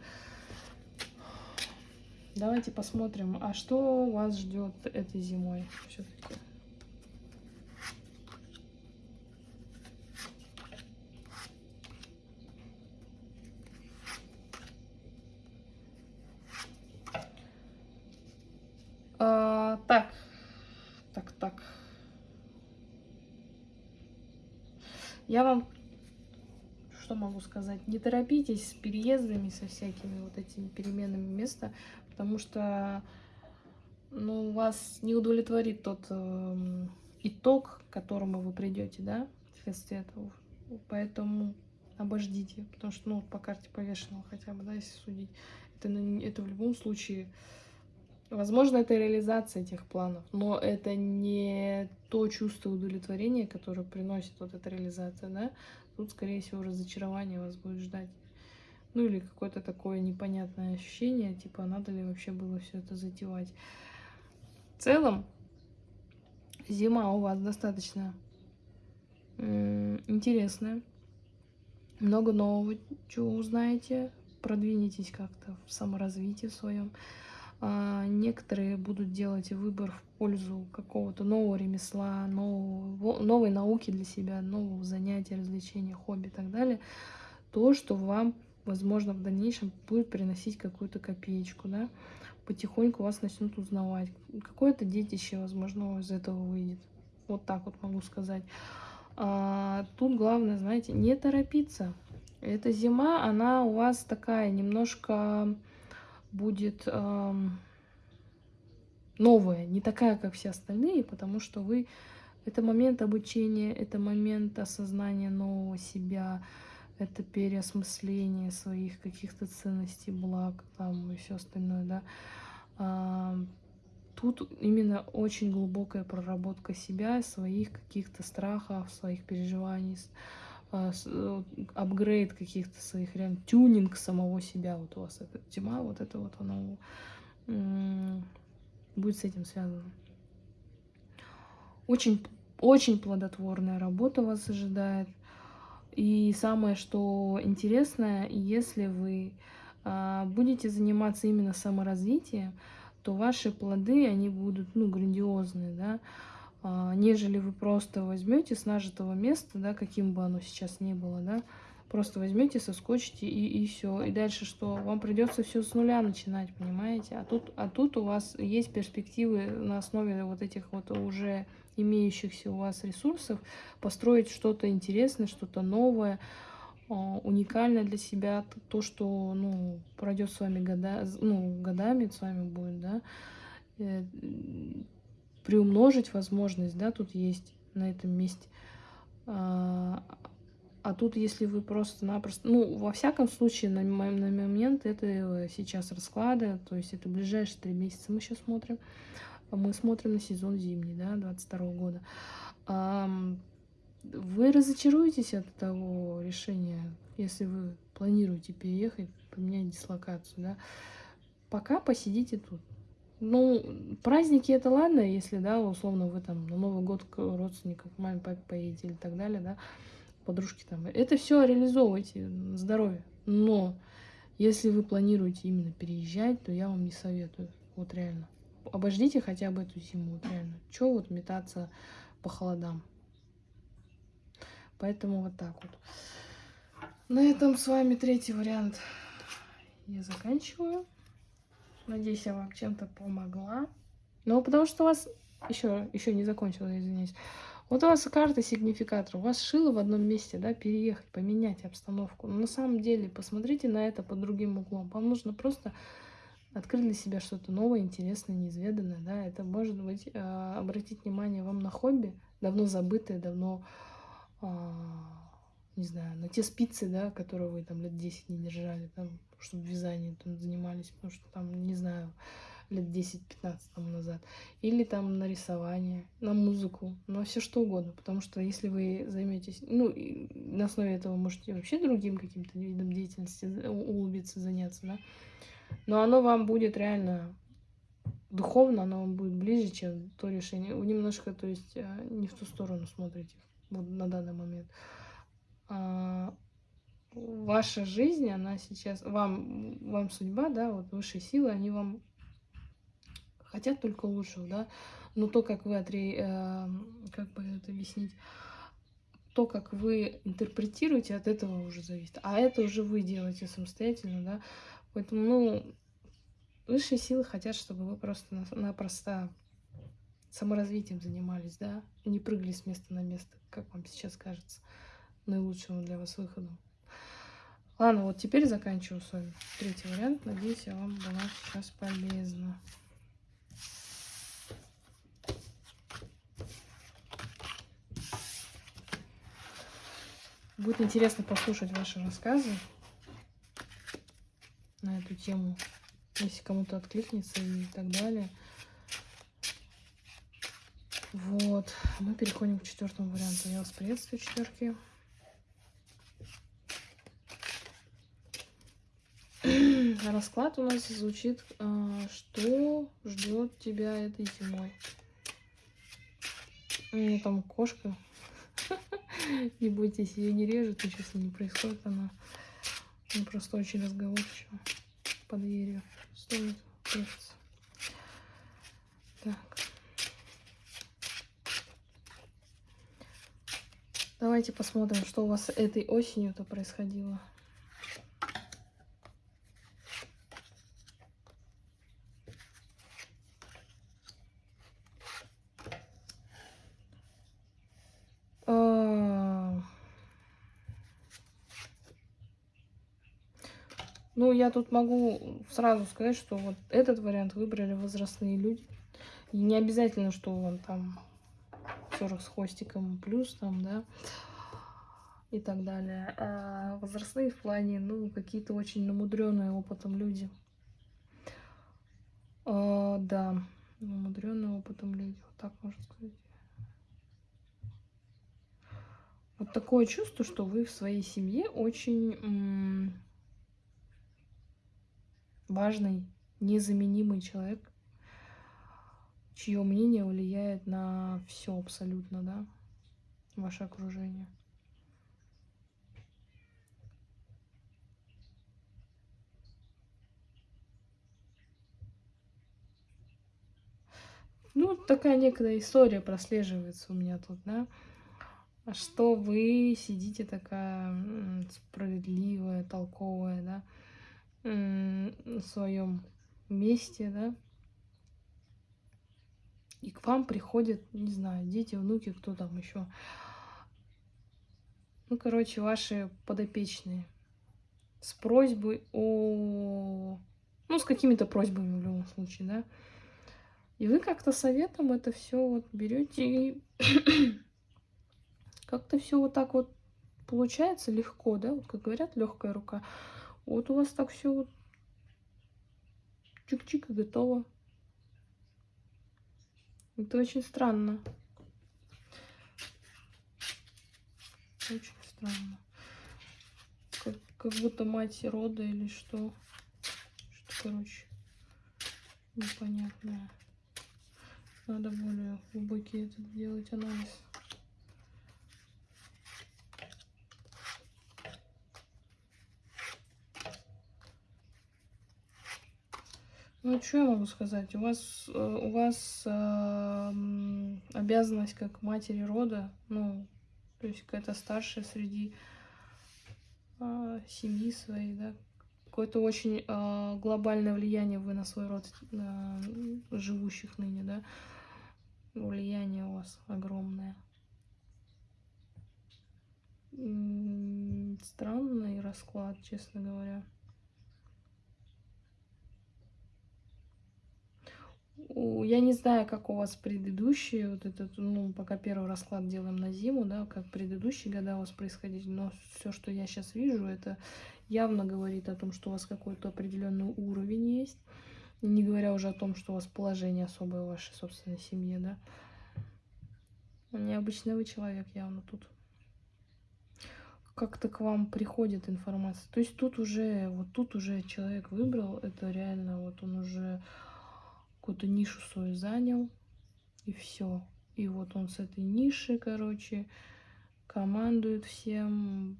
Давайте посмотрим, а что вас ждет этой зимой все-таки. А, так, так, так. Я вам что могу сказать? Не торопитесь с переездами, со всякими вот этими переменами места, потому что ну, вас не удовлетворит тот э, итог, к которому вы придете, да, вследствие этого. Поэтому обождите, потому что, ну, по карте повешенного хотя бы, да, если судить, это, это в любом случае Возможно, это реализация этих планов, но это не то чувство удовлетворения, которое приносит вот эта реализация, да. Тут, скорее всего, разочарование вас будет ждать. Ну или какое-то такое непонятное ощущение, типа, надо ли вообще было все это затевать. В целом, зима у вас достаточно интересная. Много нового чего узнаете, продвинетесь как-то в саморазвитии своем. А, некоторые будут делать выбор в пользу какого-то нового ремесла, нового, новой науки для себя, нового занятия, развлечения, хобби и так далее. То, что вам, возможно, в дальнейшем будет приносить какую-то копеечку, да, потихоньку вас начнут узнавать. Какое-то детище, возможно, из этого выйдет. Вот так вот могу сказать. А, тут главное, знаете, не торопиться. Эта зима, она у вас такая немножко будет э, новая, не такая, как все остальные, потому что вы... Это момент обучения, это момент осознания нового себя, это переосмысление своих каких-то ценностей, благ там и все остальное, да. А, Тут именно очень глубокая проработка себя, своих каких-то страхов, своих переживаний, апгрейд каких-то своих, реально тюнинг самого себя. Вот у вас эта тема, вот это вот оно будет с этим связано. Очень, очень плодотворная работа вас ожидает. И самое, что интересное, если вы а, будете заниматься именно саморазвитием, то ваши плоды, они будут, ну, грандиозные, да, а, нежели вы просто возьмете с нажитого места, да, каким бы оно сейчас ни было, да, просто возьмете, соскочите и, и все. И дальше что? Вам придется все с нуля начинать, понимаете? А тут, а тут у вас есть перспективы на основе вот этих вот уже имеющихся у вас ресурсов построить что-то интересное, что-то новое, а, уникальное для себя, то, что ну, пройдет с вами года, ну, годами, с вами будет, да, э, приумножить возможность, да, тут есть на этом месте. А, а тут, если вы просто-напросто... Ну, во всяком случае, на, на момент это сейчас расклада, то есть это ближайшие три месяца мы сейчас смотрим. Мы смотрим на сезон зимний, да, 22 -го года вы разочаруетесь от того решения, если вы планируете переехать, поменять дислокацию, да, пока посидите тут. Ну, праздники это ладно, если, да, условно, вы там на Новый год к родственникам, к маме, папе поедете или так далее, да, подружки там. Это все реализовывайте, здоровье. Но если вы планируете именно переезжать, то я вам не советую, вот реально. Обождите хотя бы эту зиму, вот реально. Че вот метаться по холодам? Поэтому вот так вот. На этом с вами третий вариант я заканчиваю. Надеюсь, я вам чем-то помогла. Но потому что у вас... Еще, еще не закончила, извиняюсь. Вот у вас карта сигнификатора. У вас шило в одном месте, да, переехать, поменять обстановку. Но на самом деле, посмотрите на это под другим углом. Вам нужно просто открыть для себя что-то новое, интересное, неизведанное, да. Это может быть э, обратить внимание вам на хобби, давно забытое, давно а, не знаю, на те спицы, да, которые вы там лет 10 не держали, там, чтобы вязанием там занимались, потому что там, не знаю, лет 10-15 там назад. Или там на рисование, на музыку, на все что угодно. Потому что если вы займетесь, ну, на основе этого можете вообще другим каким-то видом деятельности улыбиться, заняться, да. Но оно вам будет реально духовно, оно вам будет ближе, чем то решение. Вы немножко, то есть, а, не в ту сторону смотрите вот на данный момент. Ваша жизнь, она сейчас, вам, вам судьба, да, вот высшие силы, они вам хотят только лучшего, да, но то, как вы, отре... э, как бы это объяснить, то, как вы интерпретируете, от этого уже зависит. А это уже вы делаете самостоятельно, да. Поэтому, ну, высшие силы хотят, чтобы вы просто-напросто саморазвитием занимались, да, не прыгали с места на место, как вам сейчас кажется, наилучшему для вас выходом. Ладно, вот теперь заканчиваю с вами третий вариант. Надеюсь, я вам была сейчас полезна. Будет интересно послушать ваши рассказы на эту тему, если кому-то откликнется и так далее. Вот, мы переходим к четвертому варианту. Я вас приветствую, четверки. Расклад у нас звучит, а, что ждет тебя этой зимой. У меня там кошка. Не бойтесь, ее не режет, ничего с ней не происходит. Она, она просто очень разговорчива под дверью. Стоит. Так. Давайте посмотрим, что у вас этой осенью-то происходило. Ну, я тут могу сразу сказать, что вот этот вариант выбрали возрастные люди. И не обязательно, что он там 40 с хвостиком плюс там, да, и так далее. А возрастные в плане, ну, какие-то очень намудренные опытом люди. А, да, Умудренные опытом люди, вот так можно сказать. Вот такое чувство, что вы в своей семье очень важный, незаменимый человек, чье мнение влияет на все абсолютно, да, ваше окружение. Ну, такая некая история прослеживается у меня тут, да, что вы сидите такая справедливая, толковая, да, в своем месте, да, и к вам приходят, не знаю, дети, внуки, кто там еще. Ну, короче, ваши подопечные с просьбой о... Ну, с какими-то просьбами в любом случае, да. И вы как-то советом это все вот берете и как-то все вот так вот получается легко, да, вот как говорят, легкая рука. Вот у вас так все чик-чик и готово. Это очень странно. Очень странно. Как, как будто мать рода или что. Что, короче, непонятное. Надо более глубокий этот делать анализ. Ну, что я могу сказать? У вас, э, у вас э, обязанность как матери рода, ну, то есть какая-то старшая среди э, семьи своей, да, какое-то очень э, глобальное влияние вы на свой род э, живущих ныне, да, влияние у вас огромное. Странный расклад, честно говоря. Я не знаю, как у вас предыдущие, вот этот, ну, пока первый расклад делаем на зиму, да, как предыдущие года у вас происходили, но все, что я сейчас вижу, это явно говорит о том, что у вас какой-то определенный уровень есть, не говоря уже о том, что у вас положение особое в вашей собственной семье, да. Необычный вы человек явно тут. Как-то к вам приходит информация. То есть тут уже, вот тут уже человек выбрал, это реально, вот он уже какую-то нишу свою занял, и все. И вот он с этой ниши, короче, командует всем,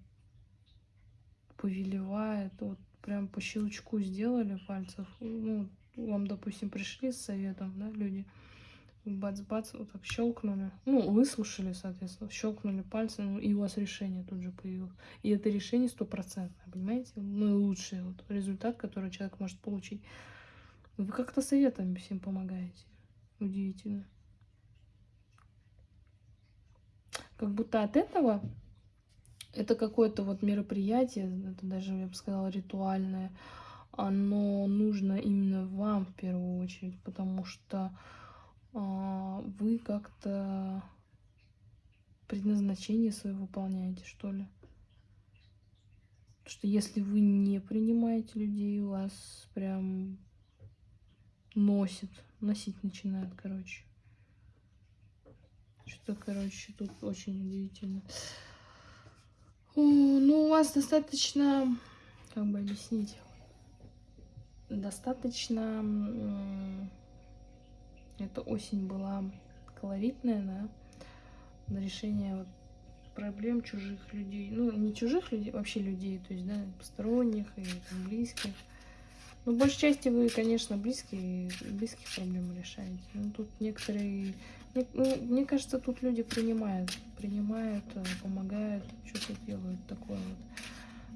повелевает. Вот прям по щелчку сделали пальцев. Ну, вам, допустим, пришли с советом, да, люди. Бац-бац, вот так щелкнули. Ну, выслушали, соответственно, щелкнули пальцем, и у вас решение тут же появилось. И это решение стопроцентное, понимаете? Ну и лучший вот результат, который человек может получить. Вы как-то советами всем помогаете. Удивительно. Как будто от этого это какое-то вот мероприятие, это даже, я бы сказала, ритуальное, оно нужно именно вам в первую очередь, потому что а, вы как-то предназначение свое выполняете, что ли. Потому что если вы не принимаете людей, у вас прям носит, носить начинает, короче. Что-то, короче, тут очень удивительно. Ну, у вас достаточно, как бы объяснить, достаточно, эта осень была колоритная, да, на решение вот проблем чужих людей, ну, не чужих людей, вообще людей, то есть, да, посторонних и близких. Ну, в большей части вы, конечно, близкие, близких проблем решаете. Но тут некоторые... Ну, мне кажется, тут люди принимают. Принимают, э, помогают, что-то делают такое вот.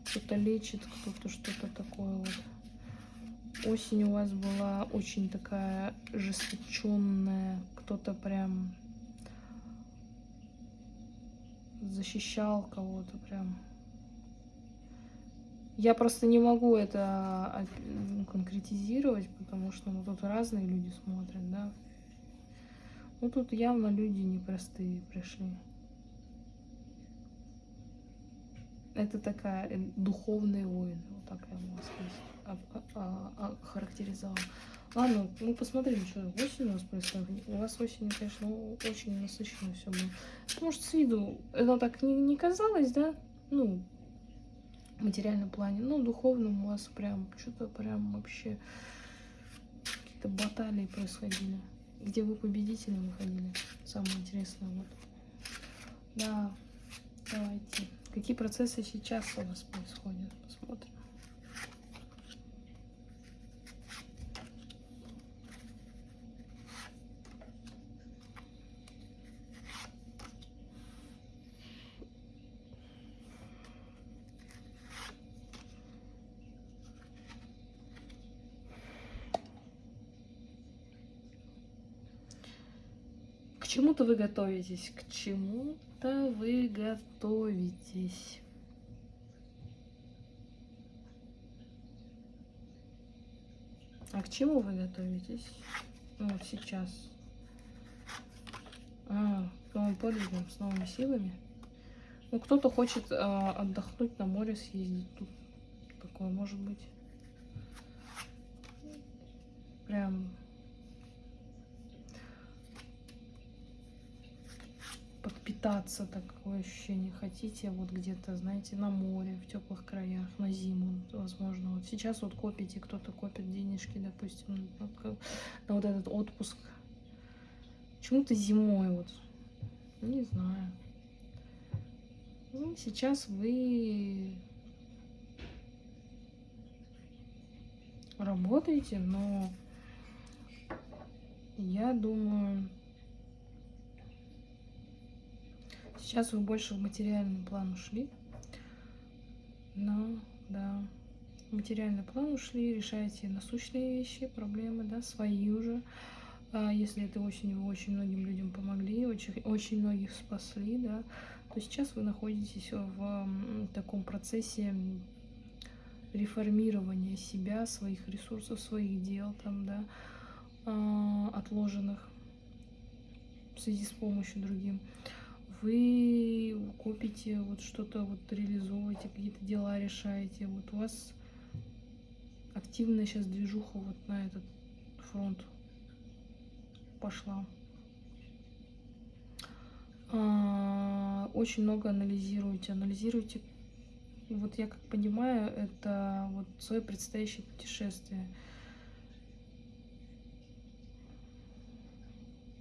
Кто-то лечит, кто-то что-то такое вот. Осень у вас была очень такая жесточенная. Кто-то прям защищал кого-то прям я просто не могу это а, ну, конкретизировать, потому что ну, тут разные люди смотрят, да. Ну тут явно люди непростые пришли. Это такая э, духовные войны, вот так я могу сказать, охарактеризовала. Ладно, мы посмотрим, что осень у вас происходит. У вас осенью, конечно, очень насыщенно все было. Может, с виду это так не, не казалось, да? Ну, материальном плане. Ну, духовном у вас прям что-то прям вообще какие-то баталии происходили. Где вы победителем выходили. Самое интересное вот. Да, давайте. Какие процессы сейчас у вас происходят? Посмотрим. К чему-то вы готовитесь, к чему-то вы готовитесь. А к чему вы готовитесь? Ну, вот сейчас. А, к новым подвигам, с новыми силами. Ну, кто-то хочет а, отдохнуть на море, съездить. Тут такое может быть. Прям подпитаться, такое ощущение хотите, вот где-то, знаете, на море, в теплых краях, на зиму, возможно. Вот сейчас вот копите, кто-то копит денежки, допустим, на, вот этот отпуск. Почему-то зимой вот, не знаю. Ну, сейчас вы работаете, но я думаю, Сейчас вы больше в материальный план ушли. Но, да, в материальный план ушли, решаете насущные вещи, проблемы, да, свои уже. А если это осенью вы очень многим людям помогли, очень, очень многих спасли, да, то сейчас вы находитесь в таком процессе реформирования себя, своих ресурсов, своих дел, там, да, а, отложенных в связи с помощью другим вы копите, вот что-то вот реализовываете, какие-то дела решаете. Вот у вас активная сейчас движуха вот на этот фронт пошла. А, очень много анализируете, анализируете. Вот я как понимаю, это вот свое предстоящее путешествие.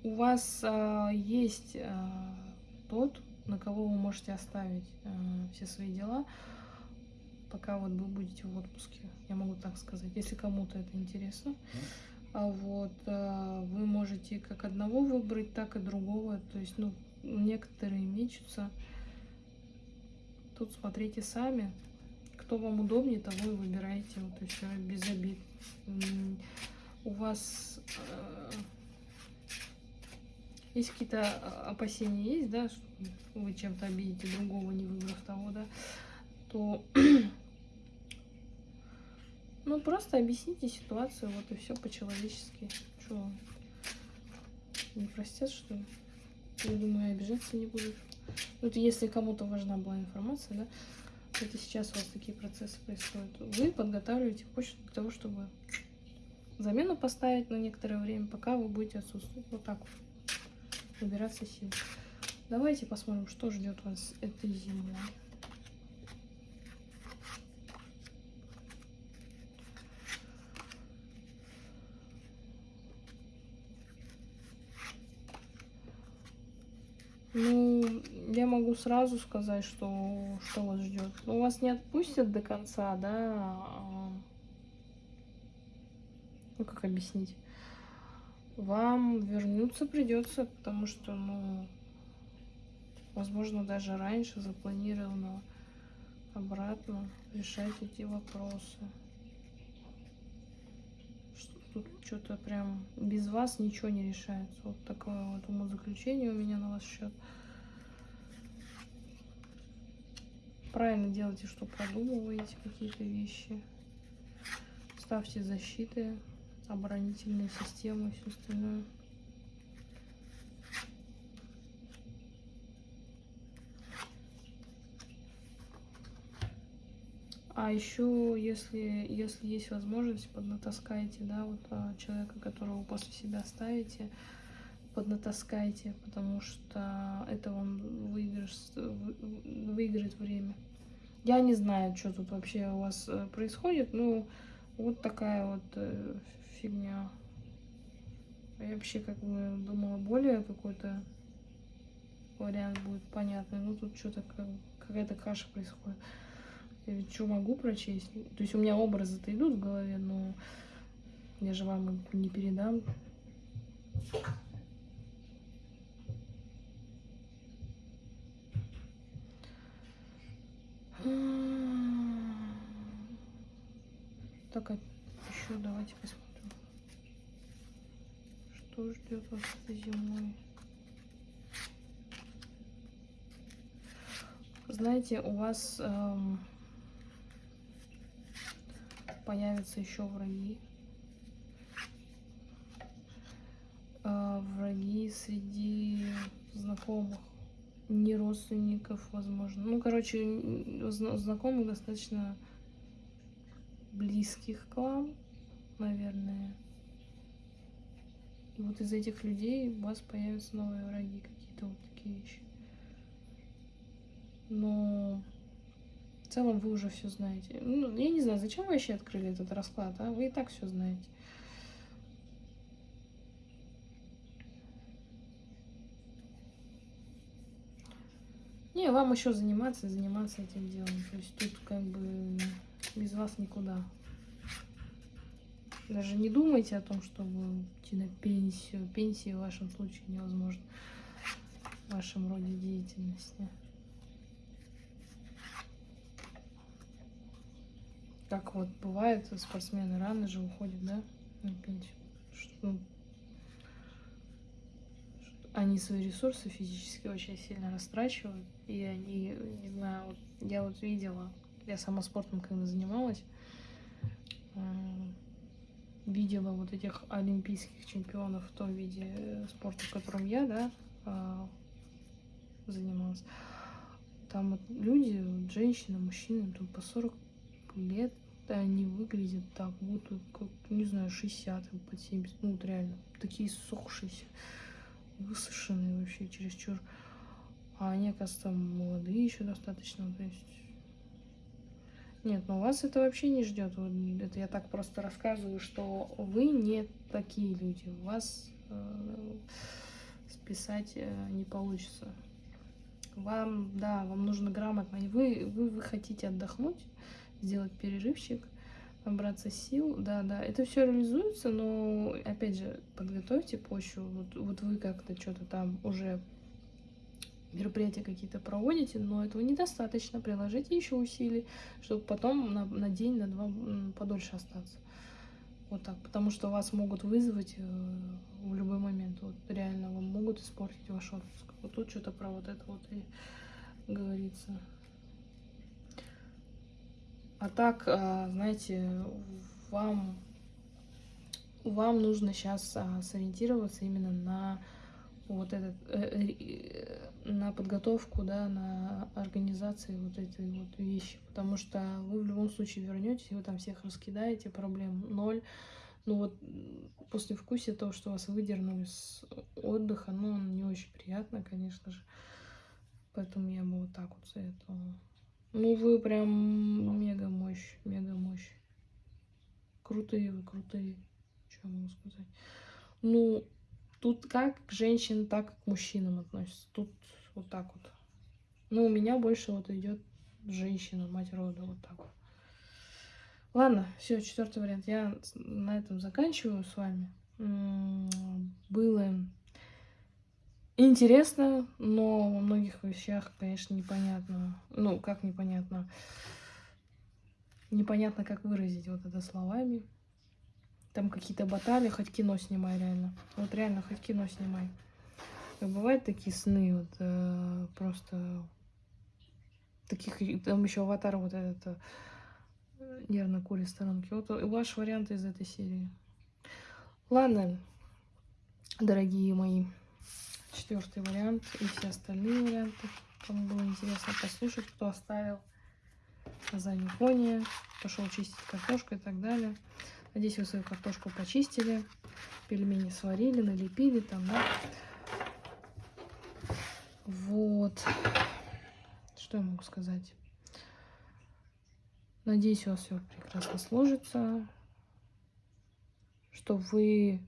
У вас а, есть а, тот, на кого вы можете оставить э, все свои дела, пока вот вы будете в отпуске. Я могу так сказать, если кому-то это интересно. А вот э, вы можете как одного выбрать, так и другого. То есть, ну, некоторые мечутся. Тут смотрите сами. Кто вам удобнее, того и выбирайте. Вот и все, без обид. У вас э, если какие-то а, опасения есть, да, что вы чем-то обидите другого, не выбрав того, да, то ну просто объясните ситуацию, вот и все по-человечески. Что, не простят, что ли? Я думаю, обижаться не будут. Вот если кому-то важна была информация, да, это сейчас у вас такие процессы происходят. Вы подготавливаете почту для того, чтобы замену поставить на некоторое время, пока вы будете отсутствовать. Вот так вот набираться сил. Давайте посмотрим, что ждет вас этой зимой. Ну, я могу сразу сказать, что, что вас ждет. Но вас не отпустят до конца, да? А, ну, как объяснить? Вам вернуться придется, потому что, ну, возможно, даже раньше запланировано обратно решать эти вопросы. Тут что-то прям без вас ничего не решается. Вот такое вот умозаключение у меня на вас счет. Правильно делайте, что продумываете какие-то вещи. Ставьте защиты оборонительные системы и все остальное. А еще, если, если есть возможность, поднатаскайте, да, вот а, человека, которого после себя ставите, поднатаскайте, потому что это вам выигрыш, выиграет время. Я не знаю, что тут вообще у вас э, происходит, ну, вот такая вот фигня. Я вообще как бы думала более какой-то вариант будет понятный. Ну тут что-то как, какая-то каша происходит. Я ведь что могу прочесть? То есть у меня образы-то идут в голове, но я же вам не передам. Так, а еще давайте посмотрим, что ждет вас зимой. Знаете, у вас эм, появятся еще враги. Э, враги среди знакомых, не родственников, возможно. Ну, короче, знакомых достаточно близких к вам, наверное. И вот из этих людей у вас появятся новые враги, какие-то вот такие вещи. Но в целом вы уже все знаете. Ну, я не знаю, зачем вы вообще открыли этот расклад, а? Вы и так все знаете. Не, вам еще заниматься, заниматься этим делом. То есть тут как бы без вас никуда. Даже не думайте о том, чтобы идти на пенсию. Пенсии в вашем случае невозможно в вашем роде деятельности. как вот бывает, спортсмены рано же уходят, да, на пенсию. Что, ну, они свои ресурсы физически очень сильно растрачивают, и они, не знаю, вот, я вот видела, я сама спортом когда занималась, э, видела вот этих олимпийских чемпионов в том виде спорта, в котором я, да, э, занималась. Там вот люди, женщины, мужчины, тут по 40 лет, они выглядят так, будто, как, не знаю, 60, под 70, ну вот реально, такие сохшиеся, высушенные вообще чересчур. А они, оказывается, молодые еще достаточно, то есть... Нет, но вас это вообще не ждет. Это я так просто рассказываю, что вы не такие люди. Вас э, списать э, не получится. Вам, да, вам нужно грамотно. Вы, вы, вы хотите отдохнуть, сделать перерывчик, набраться сил. Да, да, это все реализуется, но опять же, подготовьте почву. Вот, вот вы как-то что-то там уже мероприятия какие-то проводите, но этого недостаточно. Приложите еще усилий, чтобы потом на, на день, на два подольше остаться. Вот так, потому что вас могут вызвать э, в любой момент. Вот реально вам могут испортить ваш отпуск. Вот тут что-то про вот это вот и говорится. А так, а, знаете, вам, вам нужно сейчас а, сориентироваться именно на вот этот, э, э, на подготовку, да, на организации вот этой вот вещи, потому что вы в любом случае вернетесь, вы там всех раскидаете, проблем ноль. Ну вот после вкусия того, что вас выдернули с отдыха, ну, не очень приятно, конечно же. Поэтому я бы вот так вот советовала. Ну вы прям мега мощь, мега мощь. Крутые вы, крутые. Что могу сказать? Ну, тут как к женщинам, так и к мужчинам относятся. Тут вот так вот. Ну, у меня больше вот идет женщина, мать рода, вот так вот. Ладно, все, четвертый вариант. Я на этом заканчиваю с вами. Было интересно, но во многих вещах, конечно, непонятно. Ну, как непонятно? Непонятно, как выразить вот это словами. Там какие-то баталии, хоть кино снимай реально. Вот реально, хоть кино снимай. Как бывают такие сны, вот э, просто таких, там еще аватар вот этот э, нервно курит сторонки. Вот ваш вариант из этой серии. Ладно, дорогие мои четвертый вариант и все остальные варианты. Кому было интересно послушать, кто оставил. заднем фоне, пошел чистить картошку и так далее. Надеюсь, вы свою картошку почистили, пельмени сварили, налепили там, да. Вот. Что я могу сказать? Надеюсь, у вас все прекрасно сложится, что вы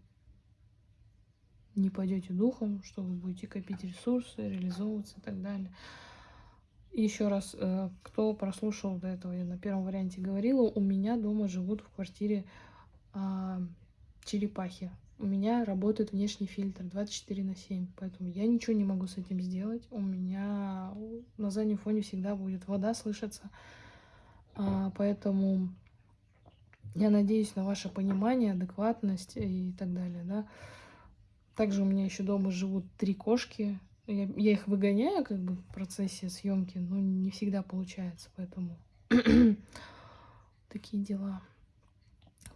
не пойдете духом, что вы будете копить ресурсы, реализовываться и так далее. Еще раз, э, кто прослушал до этого, я на первом варианте говорила, у меня дома живут в квартире а, черепахи. У меня работает внешний фильтр 24 на 7, поэтому я ничего не могу с этим сделать. У меня на заднем фоне всегда будет вода слышаться. А, поэтому я надеюсь на ваше понимание, адекватность и так далее, да. Также у меня еще дома живут три кошки. Я, я их выгоняю как бы в процессе съемки, но не всегда получается, поэтому такие дела.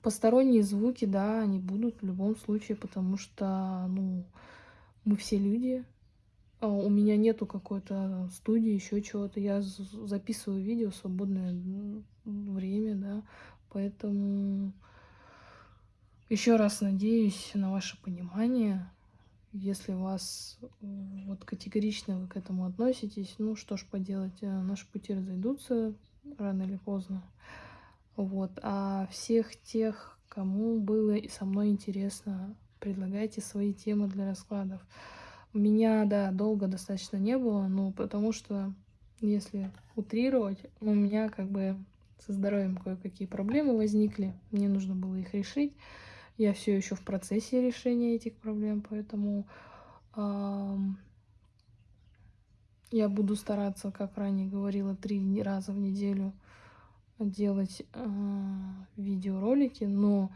Посторонние звуки, да, они будут в любом случае, потому что, ну, мы все люди. А у меня нету какой-то студии, еще чего-то. Я записываю видео в свободное время, да, поэтому еще раз надеюсь на ваше понимание. Если вас вот категорично вы к этому относитесь, ну что ж поделать, э, наши пути разойдутся рано или поздно. Вот. А всех тех, кому было со мной интересно, предлагайте свои темы для раскладов. Меня, да, долго достаточно не было, но потому что, если утрировать, у меня как бы со здоровьем кое-какие проблемы возникли, мне нужно было их решить. Я все еще в процессе решения этих проблем, поэтому э, я буду стараться, как ранее говорила, три раза в неделю делать э, видеоролики, но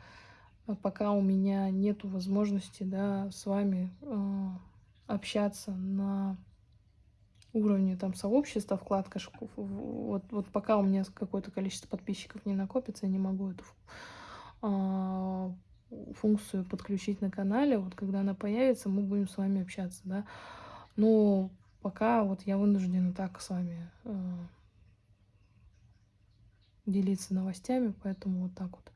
пока у меня нет возможности да, с вами э, общаться на уровне там сообщества, вкладка, вот, вот пока у меня какое-то количество подписчиков не накопится, я не могу эту э, функцию подключить на канале. Вот когда она появится, мы будем с вами общаться, да. Но пока вот я вынуждена так с вами э, делиться новостями, поэтому вот так вот.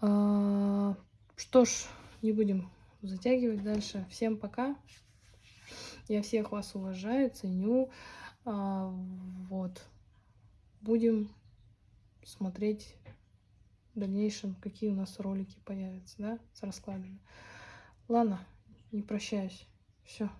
А, что ж, не будем затягивать дальше. Всем пока. Я всех вас уважаю, ценю. А, вот. Будем смотреть в дальнейшем, какие у нас ролики появятся, да, с раскладами. Ладно, не прощаюсь. Все.